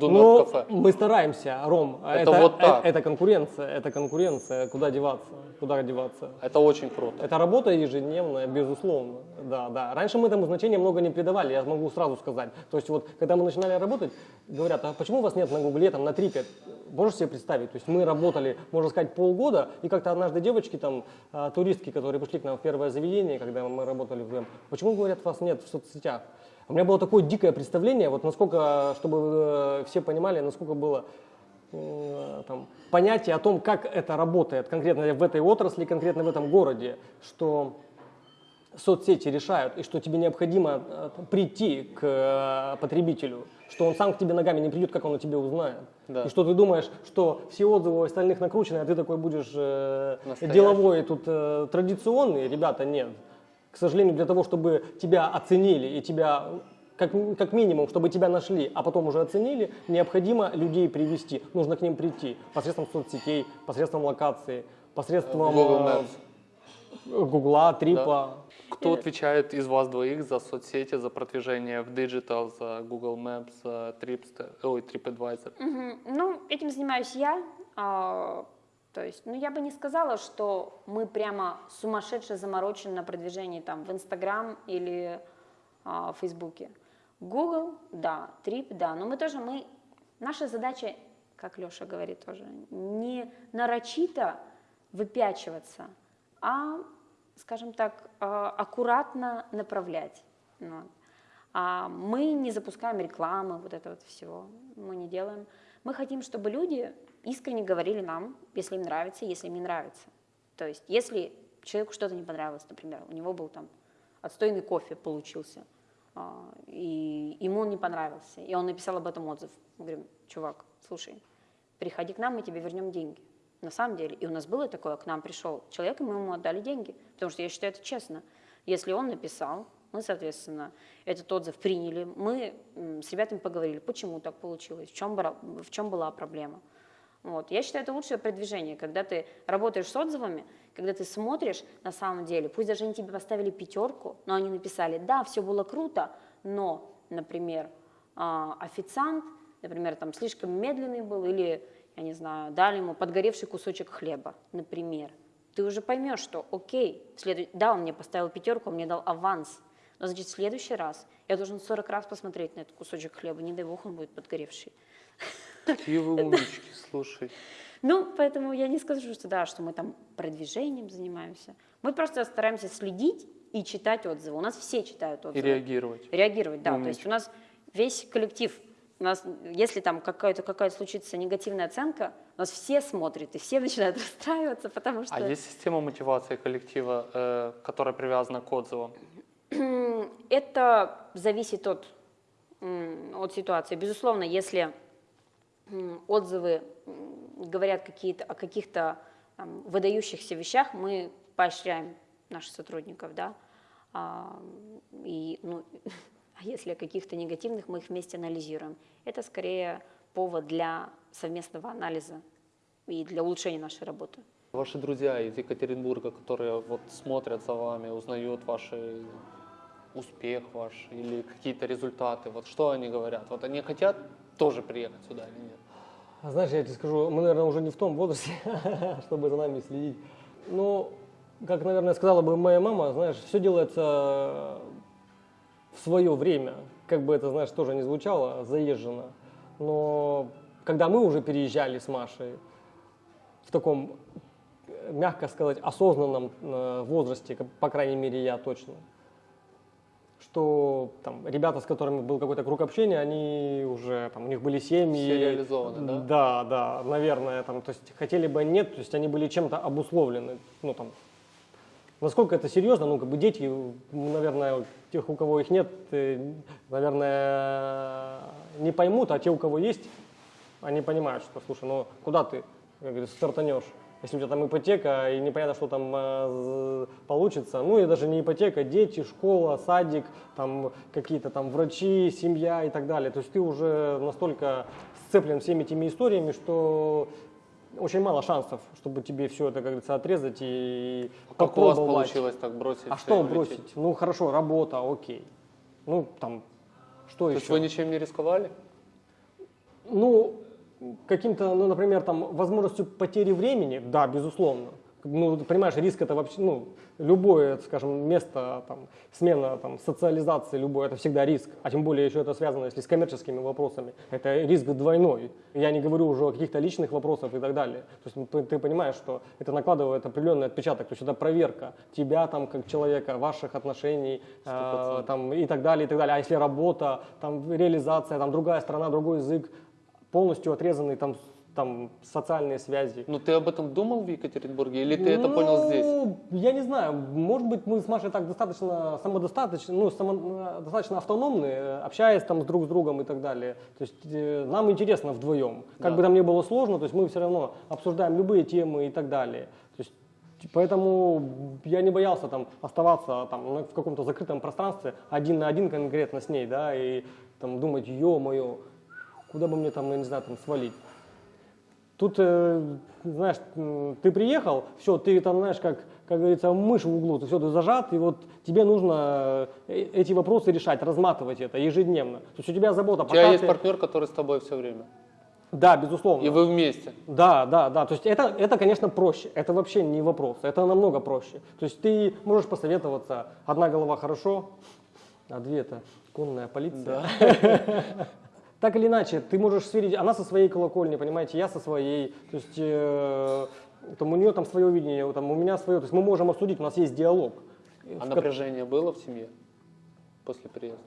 Speaker 2: Ну,
Speaker 1: кафе.
Speaker 2: мы стараемся, Ром. а
Speaker 1: Это вот так.
Speaker 2: э- Это конкуренция, это конкуренция. Куда деваться? Куда деваться?
Speaker 1: Это очень круто.
Speaker 2: Это работа ежедневная, безусловно. Да, да. Раньше мы этому значения много не придавали, я могу сразу сказать. То есть вот, когда мы начинали работать, говорят, а почему у вас нет на Гугле, там, на Трипе? Можешь себе представить? То есть мы работали, можно сказать, полгода, и как-то однажды девочки, там, а, туристки, которые пришли к нам в первое заведение, когда мы работали вдвоем, почему, говорят, вас нет в соцсетях? У меня было такое дикое представление, вот насколько, чтобы э, все понимали, насколько было э, там, понятие о том, как это работает конкретно в этой отрасли, конкретно в этом городе, что соцсети решают, и что тебе необходимо э, прийти к потребителю, что он сам к тебе ногами не придет, как он о тебе узнает.
Speaker 1: Да.
Speaker 2: И что ты думаешь, что все отзывы у остальных накручены, а ты такой будешь э, деловой, тут э, традиционный, ребята, нет. К сожалению, для того, чтобы тебя оценили и тебя как, как минимум, чтобы тебя нашли, а потом уже оценили, необходимо людей привести. Нужно к ним прийти посредством соцсетей, посредством локации, посредством
Speaker 1: Google
Speaker 2: э,
Speaker 1: Maps.
Speaker 2: Гугла, Трипа.
Speaker 1: Кто отвечает из вас двоих за соцсети, за продвижение в Digital, за Google Maps, за Tripster, ой, TripAdvisor?
Speaker 3: Мгм. Ну, этим занимаюсь я. То есть, ну, я бы не сказала, что мы прямо сумасшедше заморочены на продвижении там в Инстаграм или а, в Фейсбуке. Google, да, Трип, да, но мы тоже, мы, наша задача, как Леша говорит тоже, не нарочито выпячиваться, а, скажем так, а, аккуратно направлять. Вот. А мы не запускаем рекламы, вот это вот всего мы не делаем. Мы хотим, чтобы люди искренне говорили нам, если им нравится, если им не нравится. То есть, если человеку что-то не понравилось, например, у него был там отстойный кофе получился, а, и ему он не понравился, и он написал об этом отзыв. Мы говорим, чувак, слушай, приходи к нам, мы тебе вернем деньги. На самом деле, и у нас было такое, к нам пришел человек, и мы ему отдали деньги, потому что я считаю это честно. Если он написал, мы, соответственно, этот отзыв приняли, мы с ребятами поговорили, почему так получилось, в чем, в чем была проблема. Вот. Я считаю, это лучшее продвижение, когда ты работаешь с отзывами, когда ты смотришь на самом деле, пусть даже они тебе поставили пятерку, но они написали, да, все было круто, но, например, а, официант, например, там слишком медленный был, или, я не знаю, дали ему подгоревший кусочек хлеба, например. Ты уже поймешь, что окей, следу- да, он мне поставил пятерку, он мне дал аванс, но значит в следующий раз я должен 40 раз посмотреть на этот кусочек хлеба, не дай бог он будет подгоревший.
Speaker 1: Какие вы умнички, слушай.
Speaker 3: Ну, поэтому я не скажу, что да, что мы там продвижением занимаемся. Мы просто стараемся следить и читать отзывы. У нас все читают
Speaker 1: И
Speaker 3: отзывы.
Speaker 1: реагировать.
Speaker 3: Реагировать, да. То есть у нас весь коллектив, у нас, если там какая-то какая случится негативная оценка, у нас все смотрят и все начинают расстраиваться, потому что
Speaker 1: А есть система мотивации коллектива, э, которая привязана к отзывам?
Speaker 3: это зависит от, от ситуации. Безусловно, если отзывы говорят какие-то, о каких-то выдающихся вещах, мы поощряем наших сотрудников, да, А, и, ну, а если о каких-то негативных, мы их вместе анализируем. Это скорее повод для совместного анализа и для улучшения нашей работы.
Speaker 1: Ваши друзья из Екатеринбурга, которые вот смотрят за вами, узнают ваш успех ваш или какие-то результаты, вот что они говорят? Вот они хотят тоже приехать сюда или нет?
Speaker 2: А Знаешь, я тебе скажу, мы, наверное, уже не в том возрасте, чтобы за нами следить. Но, как, наверное, сказала бы моя мама, знаешь, все делается в свое время. Как бы это, знаешь, тоже не звучало заезженно. Но когда мы уже переезжали с Машей в таком, мягко сказать, осознанном э, возрасте, по крайней мере, я точно, что там ребята, с которыми был какой-то круг общения, они уже там у них были семьи.
Speaker 1: Все реализованы, да?
Speaker 2: Да, да, наверное, там, то есть хотели бы нет, то есть они были чем-то обусловлены, ну там. Насколько это серьезно, ну как бы дети, м, наверное, тех, у кого их нет, э, наверное, не поймут, а те, у кого есть, они понимают, что, слушай, ну куда ты, как говорится, стартанешь, если у тебя там ипотека и непонятно, что там э, получится, ну и даже не ипотека, дети, школа, садик, там какие-то там врачи, семья и так далее. То есть ты уже настолько сцеплен всеми этими историями, что очень мало шансов, чтобы тебе все это, как говорится, отрезать и
Speaker 1: Как у вас получилось так бросить?
Speaker 2: А что бросить? Ну хорошо, работа, окей. Ну там, что
Speaker 1: То
Speaker 2: еще?
Speaker 1: есть вы ничем не рисковали?
Speaker 2: Ну, каким-то, ну, например, там, возможностью потери времени, да, безусловно. Ну, ты понимаешь, риск это вообще, ну, любое, скажем, место, там, смена, там, социализации, любое, это всегда риск. А тем более еще это связано, если с коммерческими вопросами. Это риск двойной. Я не говорю уже о каких-то личных вопросах и так далее. То есть ну, ты, ты понимаешь, что это накладывает определенный отпечаток. То есть это проверка тебя там как человека, ваших отношений э, там, и так далее, и так далее. А если работа, там, реализация, там, другая страна, другой язык, полностью отрезанный там там социальные связи.
Speaker 1: Ну ты об этом думал в Екатеринбурге или ты это понял здесь?
Speaker 2: Ну, Я не знаю, может быть, мы с Машей так достаточно самодостаточно, ну, само- достаточно автономны, э, общаясь там с друг с другом и так далее. То есть э, нам интересно вдвоем. Как
Speaker 1: Да.
Speaker 2: бы нам не было сложно, то есть мы все равно обсуждаем любые темы и так далее. То есть Поэтому я не боялся там оставаться там, на- в каком-то закрытом пространстве один на один конкретно с ней, да, и там думать, ё-моё, куда бы мне там, я не знаю, там свалить. Тут, э, знаешь, ты приехал, все, ты там, знаешь, как, как говорится, мышь в углу, ты все, ты зажат, и вот тебе нужно э, эти вопросы решать, разматывать это ежедневно. То есть у тебя забота,
Speaker 1: У тебя есть
Speaker 2: ты-
Speaker 1: партнер, который с тобой все время.
Speaker 2: Да, безусловно.
Speaker 1: И вы вместе.
Speaker 2: Да, да, да. То есть это, это, конечно, проще. Это вообще не вопрос. Это намного проще. То есть ты можешь посоветоваться. Одна голова хорошо, а две это конная полиция. Так или иначе, ты можешь сверить, она со своей колокольни, понимаете, я со своей, то есть э, там у нее там свое видение, там, у меня свое, то есть мы можем обсудить, у нас есть диалог.
Speaker 1: А
Speaker 2: В
Speaker 1: напряжение было в семье после приезда?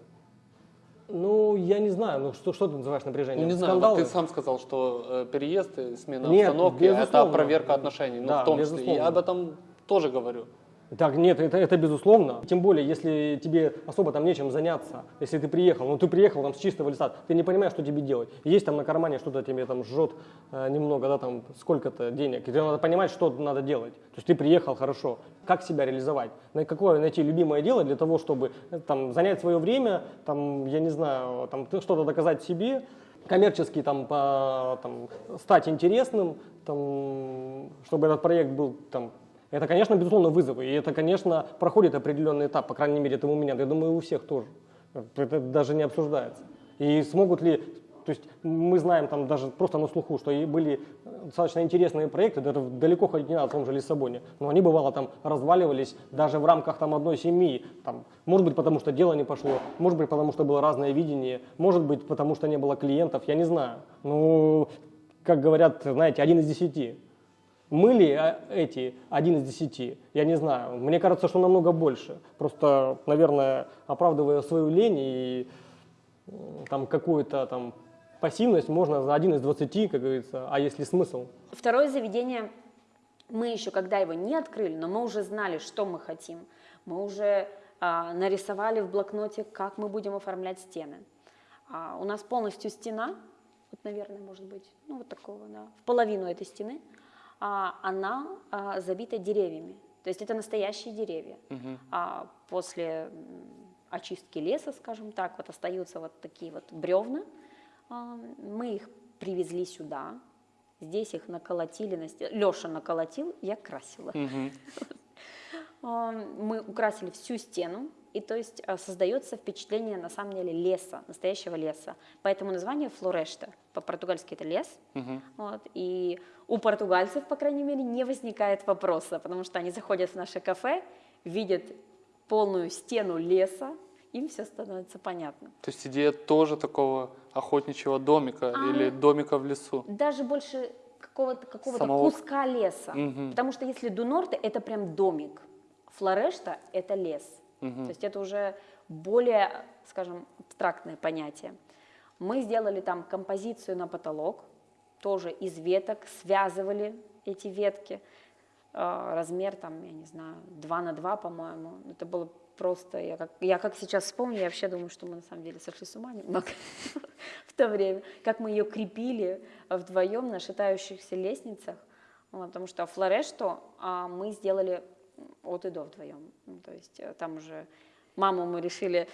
Speaker 2: Ну, я не знаю, ну что, что ты называешь напряжением?
Speaker 1: Ну, не знаю, вот
Speaker 2: Скандалы?
Speaker 1: ты сам сказал, что э, переезд, смена
Speaker 2: Нет,
Speaker 1: обстановки это проверка отношений. Ну,
Speaker 2: Да,
Speaker 1: в том числе.
Speaker 2: безусловно.
Speaker 1: Я об этом тоже говорю.
Speaker 2: Так, нет, это, это безусловно. Тем более, если тебе особо там нечем заняться, если ты приехал, ну ты приехал там с чистого листа, ты не понимаешь, что тебе делать. Есть там на кармане что-то тебе там жжет э, немного, да, там сколько-то денег, и тебе надо понимать, что надо делать. То есть ты приехал хорошо, как себя реализовать, на какое найти любимое дело для того, чтобы э, там занять свое время, там, я не знаю, там что-то доказать себе, коммерчески там, по, там стать интересным, там, чтобы этот проект был там это, конечно, безусловно, вызовы. И это, конечно, проходит определенный этап, по крайней мере, это у меня. Я думаю, у всех тоже. Это даже не обсуждается. И смогут ли... То есть мы знаем там даже просто на слуху, что и были достаточно интересные проекты, даже далеко ходить не надо, в том же Лиссабоне. Но они, бывало, там разваливались даже в рамках там, одной семьи. Там, может быть, потому что дело не пошло, может быть, потому что было разное видение, может быть, потому что не было клиентов, я не знаю. Ну, как говорят, знаете, один из десяти. Мы ли а, эти один из десяти? Я не знаю. Мне кажется, что намного больше. Просто, наверное, оправдывая свою лень и там какую-то там пассивность, можно за один из двадцати, как говорится. А если смысл?
Speaker 3: Второе заведение, мы еще когда его не открыли, но мы уже знали, что мы хотим. Мы уже а, нарисовали в блокноте, как мы будем оформлять стены. А, у нас полностью стена, вот, наверное, может быть, ну вот такого, да, в половину этой стены, она а, забита деревьями. То есть это настоящие деревья. А после очистки леса, скажем так, вот остаются вот такие вот бревна. А, Мы их привезли сюда, здесь их наколотили, на сте- Леша наколотил, я красила. А, Мы украсили всю стену, и то есть а, создается впечатление на самом деле леса, настоящего леса. Поэтому название Флорешта, по-португальски это лес.
Speaker 1: Мгм.
Speaker 3: Вот, и у португальцев, по крайней мере, не возникает вопроса, потому что они заходят в наше кафе, видят полную стену леса, им все становится понятно.
Speaker 1: То есть идея тоже такого охотничьего домика
Speaker 3: А,
Speaker 1: или домика в лесу.
Speaker 3: Даже больше какого-то какого
Speaker 1: Самого-
Speaker 3: куска леса.
Speaker 1: Мгм.
Speaker 3: Потому что если Дунорте это прям домик, Флорешта это лес.
Speaker 1: Мгм.
Speaker 3: То есть это уже более, скажем, абстрактное понятие. Мы сделали там композицию на потолок, тоже из веток, связывали эти ветки. Э, Размер там, я не знаю, 2 на 2, по-моему. Это было просто, я как, я как сейчас вспомню, я вообще думаю, что мы на самом деле сошли с ума немного в то время. Как мы ее крепили вдвоем на шатающихся лестницах. Потому что флорешту а, мы сделали от и до вдвоем. Ну, то есть э, там уже маму мы решили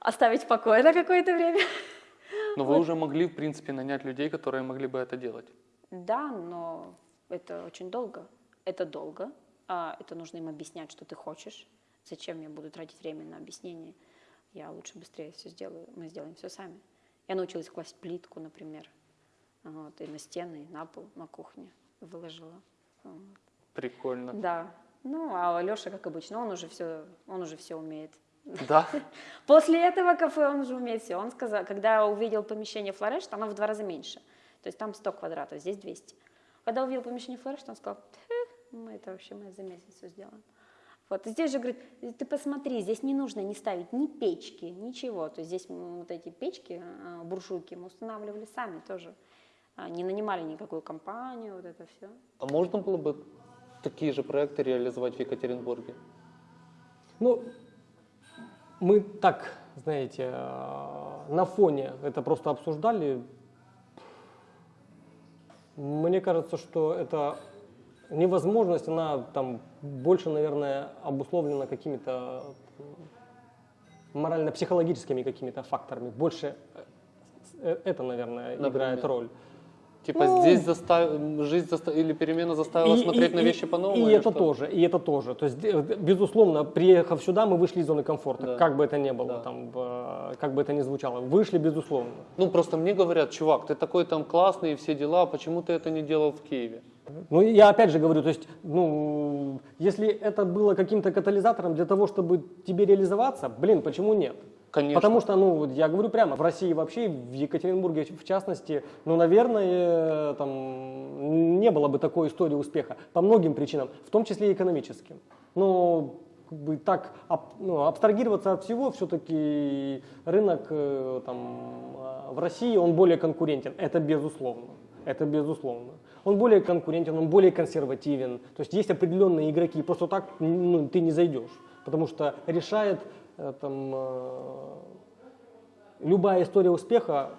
Speaker 3: оставить в покое на какое-то время.
Speaker 1: Но вы уже могли, в принципе, нанять людей, которые могли бы это делать.
Speaker 3: Да, но это очень долго. Это долго. а, Это нужно им объяснять, что ты хочешь. Зачем я буду тратить время на объяснение? Я лучше быстрее все сделаю. Мы сделаем все сами. Я научилась класть плитку, например. Вот, и на стены, и на пол, на кухне выложила. Вот.
Speaker 1: Прикольно.
Speaker 3: Да. Ну, а Леша, как обычно, он уже все, он уже все умеет.
Speaker 1: Да?
Speaker 3: После этого кафе он уже все. Он сказал, когда увидел помещение Флореш, оно в два раза меньше. То есть там 100 квадратов, здесь 200. Когда увидел помещение Флореш, он сказал, «Тьфу, мы это вообще мы за месяц все сделаем. Вот. И здесь же, говорит, ты посмотри, здесь не нужно не ставить ни печки, ничего. То есть здесь вот эти печки, а, буржуйки мы устанавливали сами тоже. а, не нанимали никакую компанию, вот это все.
Speaker 1: А можно было бы такие же проекты реализовать в Екатеринбурге?
Speaker 2: Ну, мы так, знаете, э, на фоне это просто обсуждали. Мне кажется, что это невозможность, она там больше, наверное, обусловлена какими-то морально-психологическими какими-то факторами. Больше э, это, наверное,
Speaker 1: Например?
Speaker 2: играет роль.
Speaker 1: Типа
Speaker 2: Ну,
Speaker 1: здесь застав... жизнь заста- или перемена заставила смотреть на вещи по-новому?
Speaker 2: И это
Speaker 1: что?
Speaker 2: тоже, и это тоже. То есть, э, безусловно, приехав сюда, мы вышли из зоны комфорта,
Speaker 1: Да.
Speaker 2: как бы это ни было,
Speaker 1: Да.
Speaker 2: там, э, как бы это ни звучало. Вышли, безусловно.
Speaker 1: Ну просто мне говорят, чувак, ты такой там классный и все дела, почему ты это не делал в Киеве?
Speaker 2: Ну, я опять же говорю, то есть, ну, если это было каким-то катализатором для того, чтобы тебе реализоваться, блин, почему нет?
Speaker 1: Конечно.
Speaker 2: Потому что, ну, вот я говорю прямо, в России вообще, в Екатеринбурге в частности, ну, наверное, там не было бы такой истории успеха по многим причинам, в том числе и экономическим. Но как бы так ну, абстрагироваться от всего, все-таки рынок э, там, э, в России, он более конкурентен, это безусловно. Это безусловно. Он более конкурентен, он более консервативен. То есть есть определенные игроки, просто так ну, ты не зайдешь. Потому что решает э, там, э, любая история успеха,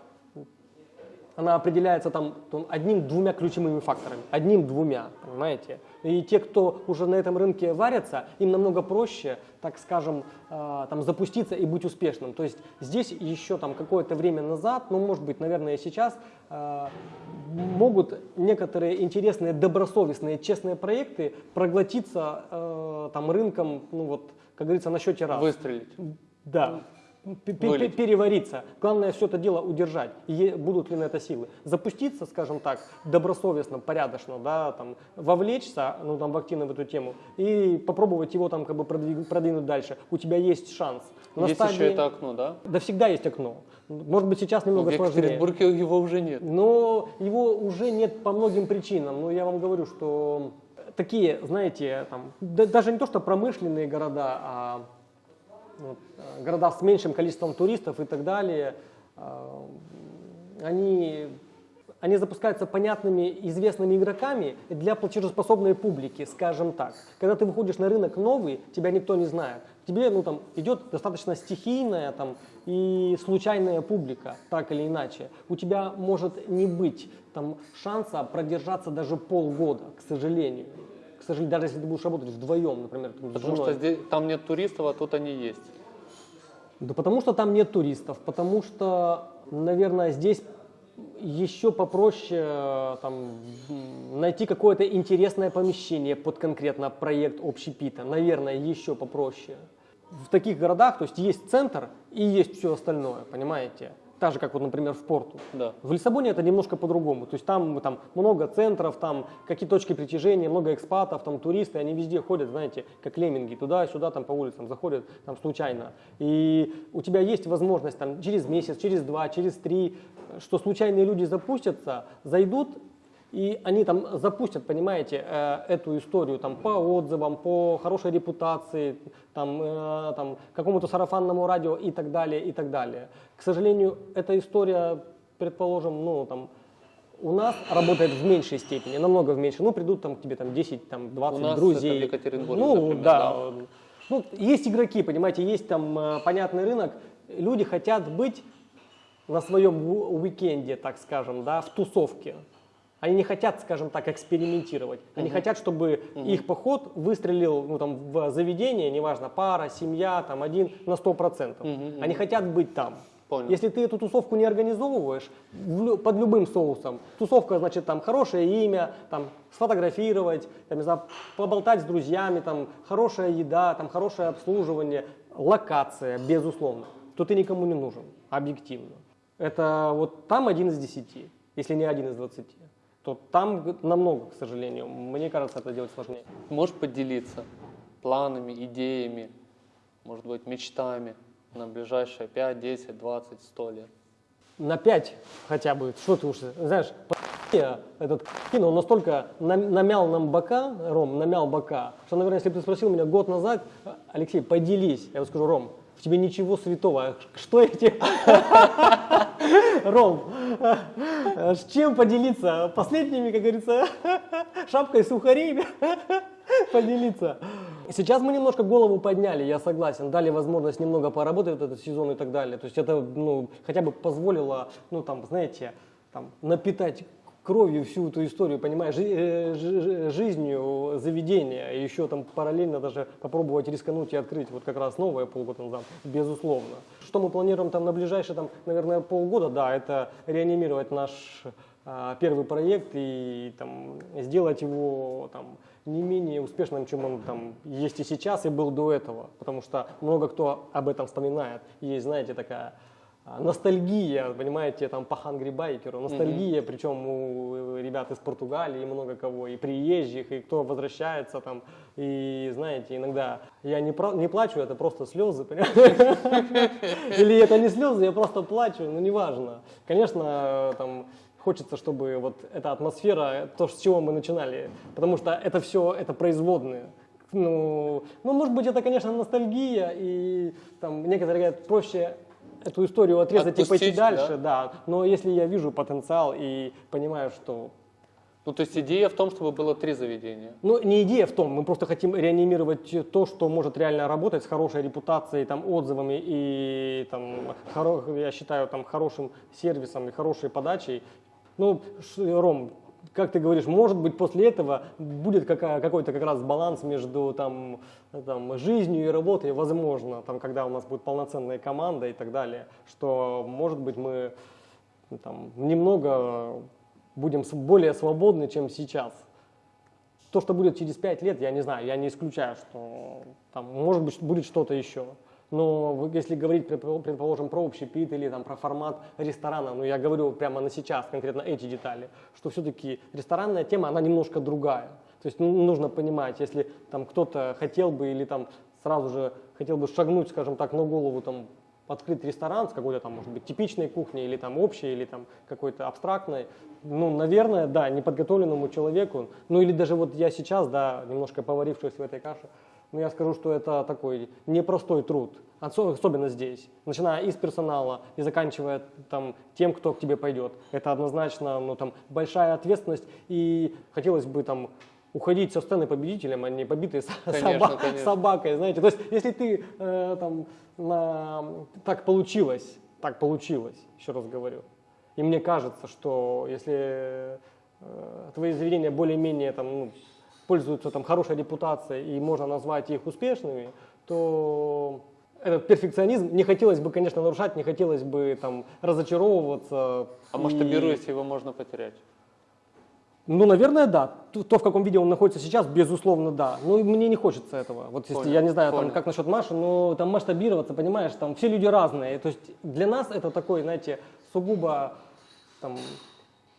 Speaker 2: она определяется там одним-двумя ключевыми факторами. Одним-двумя, понимаете? И те, кто уже на этом рынке варятся, им намного проще, так скажем, э, там, запуститься и быть успешным. То есть здесь еще там какое-то время назад, ну, может быть, наверное, сейчас, э, могут некоторые интересные, добросовестные, честные проекты проглотиться э, там рынком, ну вот, как говорится, на счете раз.
Speaker 1: Выстрелить.
Speaker 2: Да. П-
Speaker 1: Вылить.
Speaker 2: Перевариться. Главное все это дело удержать. И будут ли на это силы. Запуститься, скажем так, добросовестно, порядочно, да, там, вовлечься ну, там, в активно в эту тему и попробовать его там как бы продвиг- продвинуть дальше. У тебя есть шанс. На
Speaker 1: Есть
Speaker 2: стадии-
Speaker 1: еще это окно, да?
Speaker 2: Да всегда есть окно. Может быть сейчас
Speaker 1: Ну,
Speaker 2: немного
Speaker 1: в
Speaker 2: сложнее.
Speaker 1: Екатеринбурге его уже нет.
Speaker 2: Но его уже нет по многим причинам. Но я вам говорю, что такие, знаете, там, да- даже не то, что промышленные города, а вот, э, города с меньшим количеством туристов и так далее, э, они, они запускаются понятными, известными игроками для платежеспособной публики, скажем так. Когда ты выходишь на рынок новый, тебя никто не знает. Тебе ну, там, идет достаточно стихийная там, и случайная публика, так или иначе. У тебя может не быть там, шанса продержаться даже полгода, к сожалению. К сожалению, даже если ты будешь работать вдвоем, например, там,
Speaker 1: Потому что здесь, там нет туристов, а тут они есть.
Speaker 2: Да потому что там нет туристов, потому что, наверное, здесь еще попроще там, найти какое-то интересное помещение под конкретно проект общепита. Наверное, еще попроще. В таких городах, то есть есть центр и есть все остальное, понимаете? Так же, как вот, например, в порту.
Speaker 1: Да.
Speaker 2: В Лиссабоне это немножко по-другому. То есть там, там много центров, там какие точки притяжения, много экспатов, там туристы, они везде ходят, знаете, как лемминги, туда-сюда, там по улицам заходят, там случайно. И у тебя есть возможность там через месяц, через два, через три, что случайные люди запустятся, зайдут, и они там запустят, понимаете, э, эту историю там по отзывам, по хорошей репутации, там, э, там какому-то сарафанному радио и так далее, и так далее. К сожалению, эта история, предположим, ну там у нас работает в меньшей степени, намного в меньшей. Ну, придут там к тебе там 10, там 20
Speaker 1: У нас
Speaker 2: друзей.
Speaker 1: это в Екатеринбурге,
Speaker 2: Ну,
Speaker 1: например,
Speaker 2: да.
Speaker 1: да.
Speaker 2: Ну, есть игроки, понимаете, есть там э, понятный рынок. Люди хотят быть на своем уикенде, так скажем, да, в тусовке. Они не хотят, скажем так, экспериментировать. Они хотят, чтобы их поход выстрелил ну, там, в заведение, неважно, пара, семья, там, один, на 100%. Они хотят быть там.
Speaker 1: Понял.
Speaker 2: Если ты эту тусовку не организовываешь под любым соусом, тусовка, значит, там хорошее имя, там сфотографировать, там, не знаю, поболтать с друзьями, там хорошая еда, там хорошее обслуживание, локация, безусловно, то ты никому не нужен, объективно. Это вот там один из десяти, если не один из двадцати. То там намного, к сожалению. Мне кажется, это делать сложнее.
Speaker 1: Можешь поделиться планами, идеями, может быть, мечтами на ближайшие 5, 10, 20, 100 лет?
Speaker 2: на 5 хотя бы, что ты уж, знаешь, этот кино, он настолько нам- намял нам бока, Ром, намял бока, что, наверное, если бы ты спросил меня год назад, Алексей, поделись, я бы скажу, Ром, в тебе ничего святого, что я тебе... Ром, С чем поделиться? Последними, как говорится, шапкой сухарей поделиться. Сейчас мы немножко голову подняли, я согласен, дали возможность немного поработать этот сезон и так далее. То есть это ну, хотя бы позволило, ну там, знаете, там, напитать кровью всю эту историю, понимаешь, э, жи- жи- жизнью заведения, еще там параллельно даже попробовать рискануть и открыть вот как раз новое полгода назад, безусловно. Что мы планируем там на ближайшие, там, наверное, полгода, да, это реанимировать наш а, первый проект и там, сделать его там, не менее успешным, чем он там есть и сейчас, и был до этого. Потому что много кто об этом вспоминает. Есть, знаете, такая ностальгия, понимаете, там по Biker, ностальгия, причем у ребят из Португалии, и много кого, и приезжих, и кто возвращается там, и знаете, иногда я не, про- не плачу, это просто слезы, или это не слезы, я просто плачу, ну неважно. Конечно, там хочется, чтобы вот эта атмосфера, то, с чего мы начинали, потому что это все, это производные. Ну, ну, может быть, это, конечно, ностальгия, и там некоторые говорят, проще эту историю отрезать и пойти
Speaker 1: Отпустить,
Speaker 2: дальше, да. Но если я вижу потенциал и понимаю, что
Speaker 1: Ну, то есть идея в том, чтобы было три заведения.
Speaker 2: ну, не идея в том, мы просто хотим реанимировать то, что может реально работать с хорошей репутацией, там, отзывами и, там, хоро- я считаю, там, хорошим сервисом и хорошей подачей. Ну, Ром, как ты говоришь, может быть, после этого будет какой-то как раз баланс между там, там, жизнью и работой, возможно, там, когда у нас будет полноценная команда и так далее, что, может быть, мы там, немного будем более свободны, чем сейчас. То, что будет через пять лет, я не знаю, я не исключаю, что там, может быть, будет что-то еще. Но если говорить, предпо- предположим, про общепит или там, про формат ресторана, ну я говорю прямо на сейчас, конкретно эти детали, что все-таки ресторанная тема, она немножко другая. То есть ну, нужно понимать, если там кто-то хотел бы или там сразу же хотел бы шагнуть, скажем так, на голову там открыть ресторан с какой-то там, может быть, типичной кухней или там общей, или там какой-то абстрактной, ну, наверное, да, неподготовленному человеку, ну или даже вот я сейчас, да, немножко поварившись в этой каше, но я скажу, что это такой непростой труд, Осо- особенно здесь, начиная и с персонала и заканчивая там тем, кто к тебе пойдет. Это однозначно, ну, там, большая ответственность, и хотелось бы там уходить со сцены победителем, а не побитой
Speaker 1: Конечно,
Speaker 2: соба-
Speaker 1: конечно.
Speaker 2: собакой, знаете. То есть, если ты э, там на- так получилось, так получилось, еще раз говорю. И мне кажется, что если э, твои заведения более-менее там ну, пользуются там хорошей репутацией и можно назвать их успешными, то этот перфекционизм не хотелось бы, конечно, нарушать, не хотелось бы там разочаровываться.
Speaker 1: А
Speaker 2: и-
Speaker 1: масштабируясь, его можно потерять.
Speaker 2: ну, наверное, да. То, в каком виде он находится сейчас, безусловно, да. Ну, и мне не хочется этого. Вот если,
Speaker 1: Понял,
Speaker 2: я не знаю, там, как насчет Маши, но там масштабироваться, понимаешь, там все люди разные. То есть для нас это такой, знаете, сугубо там,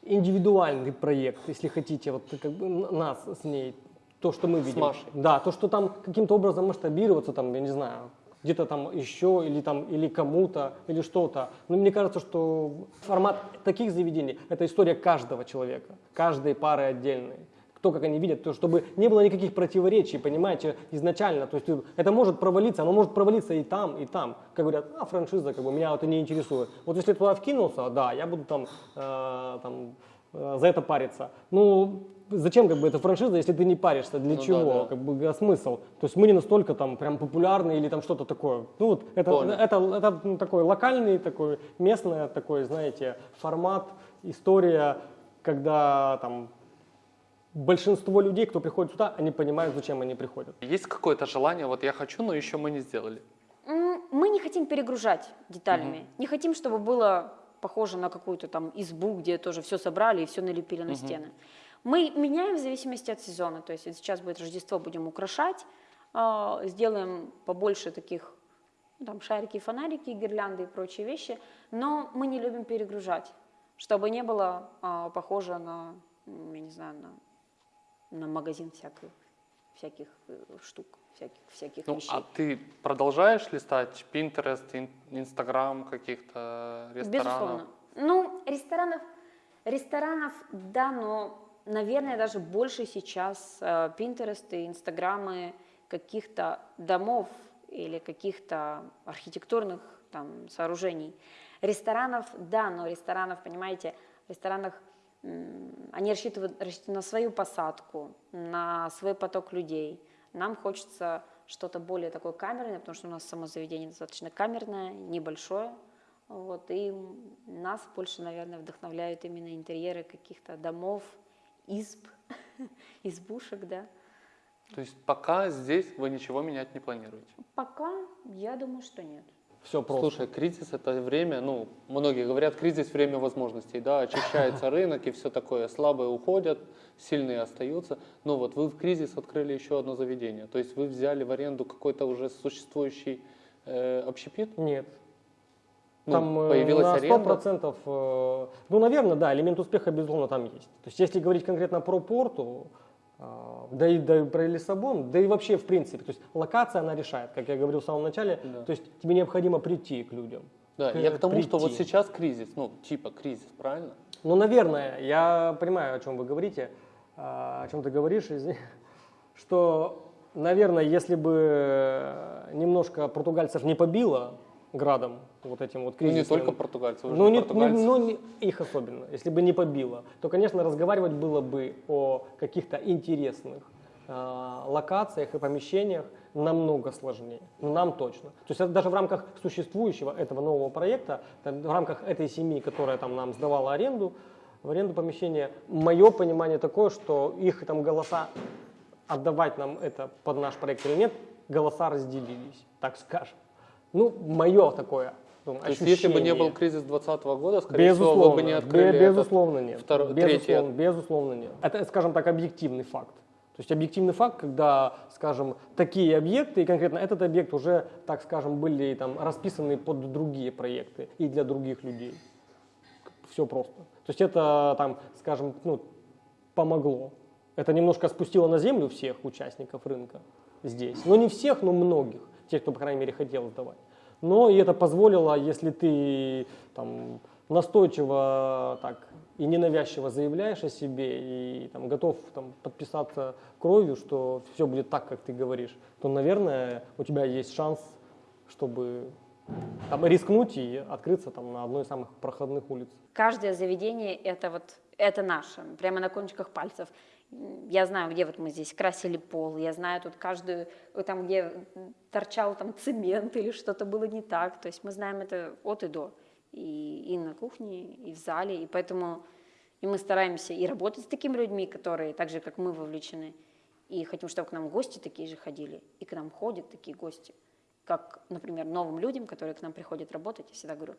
Speaker 2: индивидуальный проект, если хотите, вот как бы нас с ней, то, что мы видим.
Speaker 1: Машей.
Speaker 2: Да, то, что там каким-то образом масштабироваться, там, я не знаю, где-то там еще или там или кому-то или что-то. Но мне кажется, что формат таких заведений – это история каждого человека, каждой пары отдельной. Кто как они видят, то чтобы не было никаких противоречий, понимаете, изначально. То есть это может провалиться, оно может провалиться и там, и там. Как говорят, а франшиза, как бы меня это не интересует. Вот если туда вкинулся, да, я буду там, э, там э, за это париться. Ну, зачем как бы эта франшиза, если ты не паришься? Для
Speaker 1: Ну да,
Speaker 2: чего?
Speaker 1: да.
Speaker 2: Как бы а смысл? То есть мы не настолько там прям популярны или там что-то такое. Ну вот это,
Speaker 1: Понял.
Speaker 2: это, это ну, такой локальный, такой местный, такой, знаете, формат, история, когда там большинство людей, кто приходит сюда, они понимают, зачем они приходят.
Speaker 1: Есть какое-то желание, вот я хочу, но еще мы не сделали.
Speaker 3: Мы не хотим перегружать деталями. Не хотим, чтобы было похоже на какую-то там избу, где тоже все собрали и все налепили на стены. Мы меняем в зависимости от сезона. То есть вот сейчас будет Рождество, будем украшать, а, сделаем побольше таких ну, там шарики, фонарики, гирлянды и прочие вещи, но мы не любим перегружать, чтобы не было а, похоже на, я не знаю, на, на магазин всяких, всяких э, штук, всяких, всяких
Speaker 1: Ну,
Speaker 3: вещей.
Speaker 1: а ты продолжаешь листать Pinterest, Инстаграм каких-то ресторанов?
Speaker 3: Безусловно. Ну, ресторанов, ресторанов, да, но, наверное, даже больше сейчас э, Пинтересты, Инстаграмы каких-то домов или каких-то архитектурных там сооружений. Ресторанов, да, но ресторанов, понимаете, в ресторанах они рассчитывают, рассчитывают на свою посадку, на свой поток людей. Нам хочется что-то более такое камерное, потому что у нас само заведение достаточно камерное, небольшое. Вот, и нас больше, наверное, вдохновляют именно интерьеры каких-то домов, изб, избушек, да.
Speaker 1: То есть пока здесь вы ничего менять не планируете?
Speaker 3: Пока я думаю, что нет.
Speaker 2: Все просто.
Speaker 1: Слушай, кризис это время, ну, многие говорят, кризис время возможностей, да, очищается рынок и все такое, слабые уходят, сильные остаются. Но вот вы в кризис открыли еще одно заведение, то есть вы взяли в аренду какой-то уже существующий э, общепит?
Speaker 2: Нет.
Speaker 1: Ну,
Speaker 2: Там э,
Speaker 1: появилась
Speaker 2: на
Speaker 1: аренда?
Speaker 2: 100%, э, ну, наверное, да, элемент успеха, безусловно, там есть. То есть, если говорить конкретно про порту, э, да и, да и про Лиссабон, да и вообще, в принципе, то есть локация, она решает, как я говорил в самом начале,
Speaker 1: Да.
Speaker 2: то есть тебе необходимо прийти к людям.
Speaker 1: Да,
Speaker 2: к-
Speaker 1: я к тому, что вот
Speaker 2: прийти.
Speaker 1: сейчас кризис, ну, типа кризис, правильно?
Speaker 2: Ну, наверное, я понимаю, о чем вы говорите, о чем ты говоришь, извини, что, наверное, если бы немножко португальцев не побило градом, вот этим вот
Speaker 1: Ну, не только же
Speaker 2: Ну, не,
Speaker 1: португальцы.
Speaker 2: не- ну, не- их особенно, если бы не побило, то, конечно, разговаривать было бы о каких-то интересных а, локациях и помещениях намного сложнее. Ну, Нам точно. То есть это даже в рамках существующего этого нового проекта, там, в рамках этой семьи, которая там нам сдавала аренду, в аренду помещения, мое понимание такое, что их там голоса отдавать нам это под наш проект или нет, голоса разделились, так скажем. Ну, мое такое ну,
Speaker 1: То есть если бы не был кризис 2020 года, скорее всего,
Speaker 2: Безусловно,
Speaker 1: вы бы не открыли
Speaker 2: безусловно
Speaker 1: этот
Speaker 2: нет.
Speaker 1: второй-
Speaker 2: безусловно,
Speaker 1: третий.
Speaker 2: безусловно нет. Это, скажем так, объективный факт. То есть объективный факт, когда, скажем, такие объекты, и конкретно этот объект уже, так скажем, были там расписаны под другие проекты и для других людей. Все просто. То есть это там, скажем, ну, помогло. Это немножко спустило на землю всех участников рынка здесь. Но не всех, но многих. Тех, кто, по крайней мере, хотел сдавать. Но и это позволило, если ты там, настойчиво так, и ненавязчиво заявляешь о себе и там, готов там, подписаться кровью, что все будет так, как ты говоришь, то, наверное, у тебя есть шанс, чтобы там, рискнуть и открыться там, на одной из самых проходных улиц.
Speaker 3: Каждое заведение это вот это наше, прямо на кончиках пальцев. Я знаю, где вот мы здесь красили пол, я знаю тут каждую, там где торчал там цемент или что-то было не так. То есть мы знаем это от и до. И, и на кухне, и в зале. И поэтому и мы стараемся и работать с такими людьми, которые так же, как мы, вовлечены. И хотим, чтобы к нам гости такие же ходили. И к нам ходят такие гости. Как, например, новым людям, которые к нам приходят работать, я всегда говорю,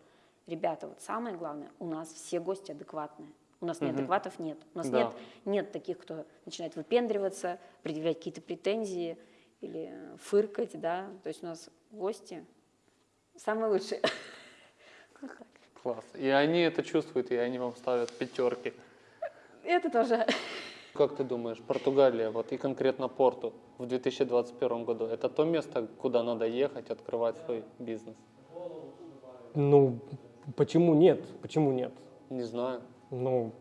Speaker 3: ребята, вот самое главное, у нас все гости адекватные. У нас неадекватов нет. У нас
Speaker 1: Да.
Speaker 3: нет, нет таких, кто начинает выпендриваться, предъявлять какие-то претензии или фыркать, да. То есть у нас гости самые лучшие.
Speaker 1: Класс. И они это чувствуют, и они вам ставят пятерки.
Speaker 3: Это тоже.
Speaker 1: Как ты думаешь, Португалия, вот и конкретно Порту в 2021 году, это то место, куда надо ехать, открывать свой бизнес?
Speaker 2: Ну, почему нет? Почему нет?
Speaker 1: Не знаю.
Speaker 2: Ну,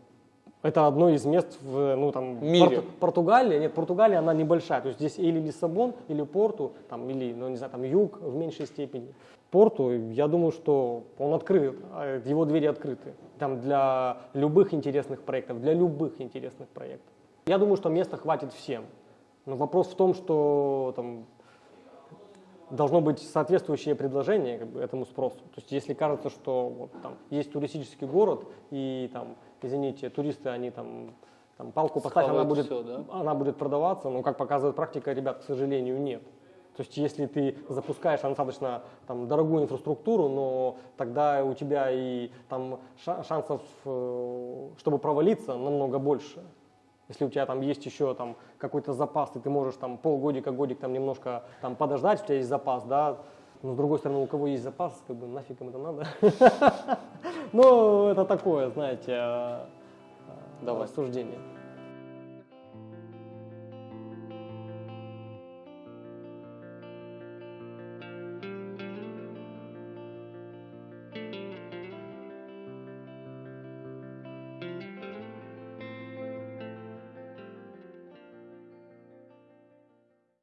Speaker 2: это одно из мест в ну, там,
Speaker 1: Мире.
Speaker 2: Порту- Португалия. Нет, Португалия, она небольшая. То есть здесь или Лиссабон, или Порту, там, или, ну, не знаю, там, юг в меньшей степени. Порту, я думаю, что он открыт, а его двери открыты. Там для любых интересных проектов, для любых интересных проектов. Я думаю, что места хватит всем. Но вопрос в том, что там, должно быть соответствующее предложение как бы, этому спросу. То есть если кажется, что вот, там, есть туристический город, и там, извините, туристы, они там, там палку поставь, она будет,
Speaker 1: да?
Speaker 2: она будет продаваться, но как показывает практика, ребят, к сожалению, нет. То есть если ты запускаешь достаточно там, дорогую инфраструктуру, но тогда у тебя и там, ша- шансов, э, чтобы провалиться, намного больше. Если у тебя там есть еще там какой-то запас, и ты можешь там полгодика, годик там немножко там подождать, у тебя есть запас, да, но с другой стороны, у кого есть запас, как бы нафиг им это надо. Ну, это такое, знаете, э, э,
Speaker 1: Давай.
Speaker 2: рассуждение.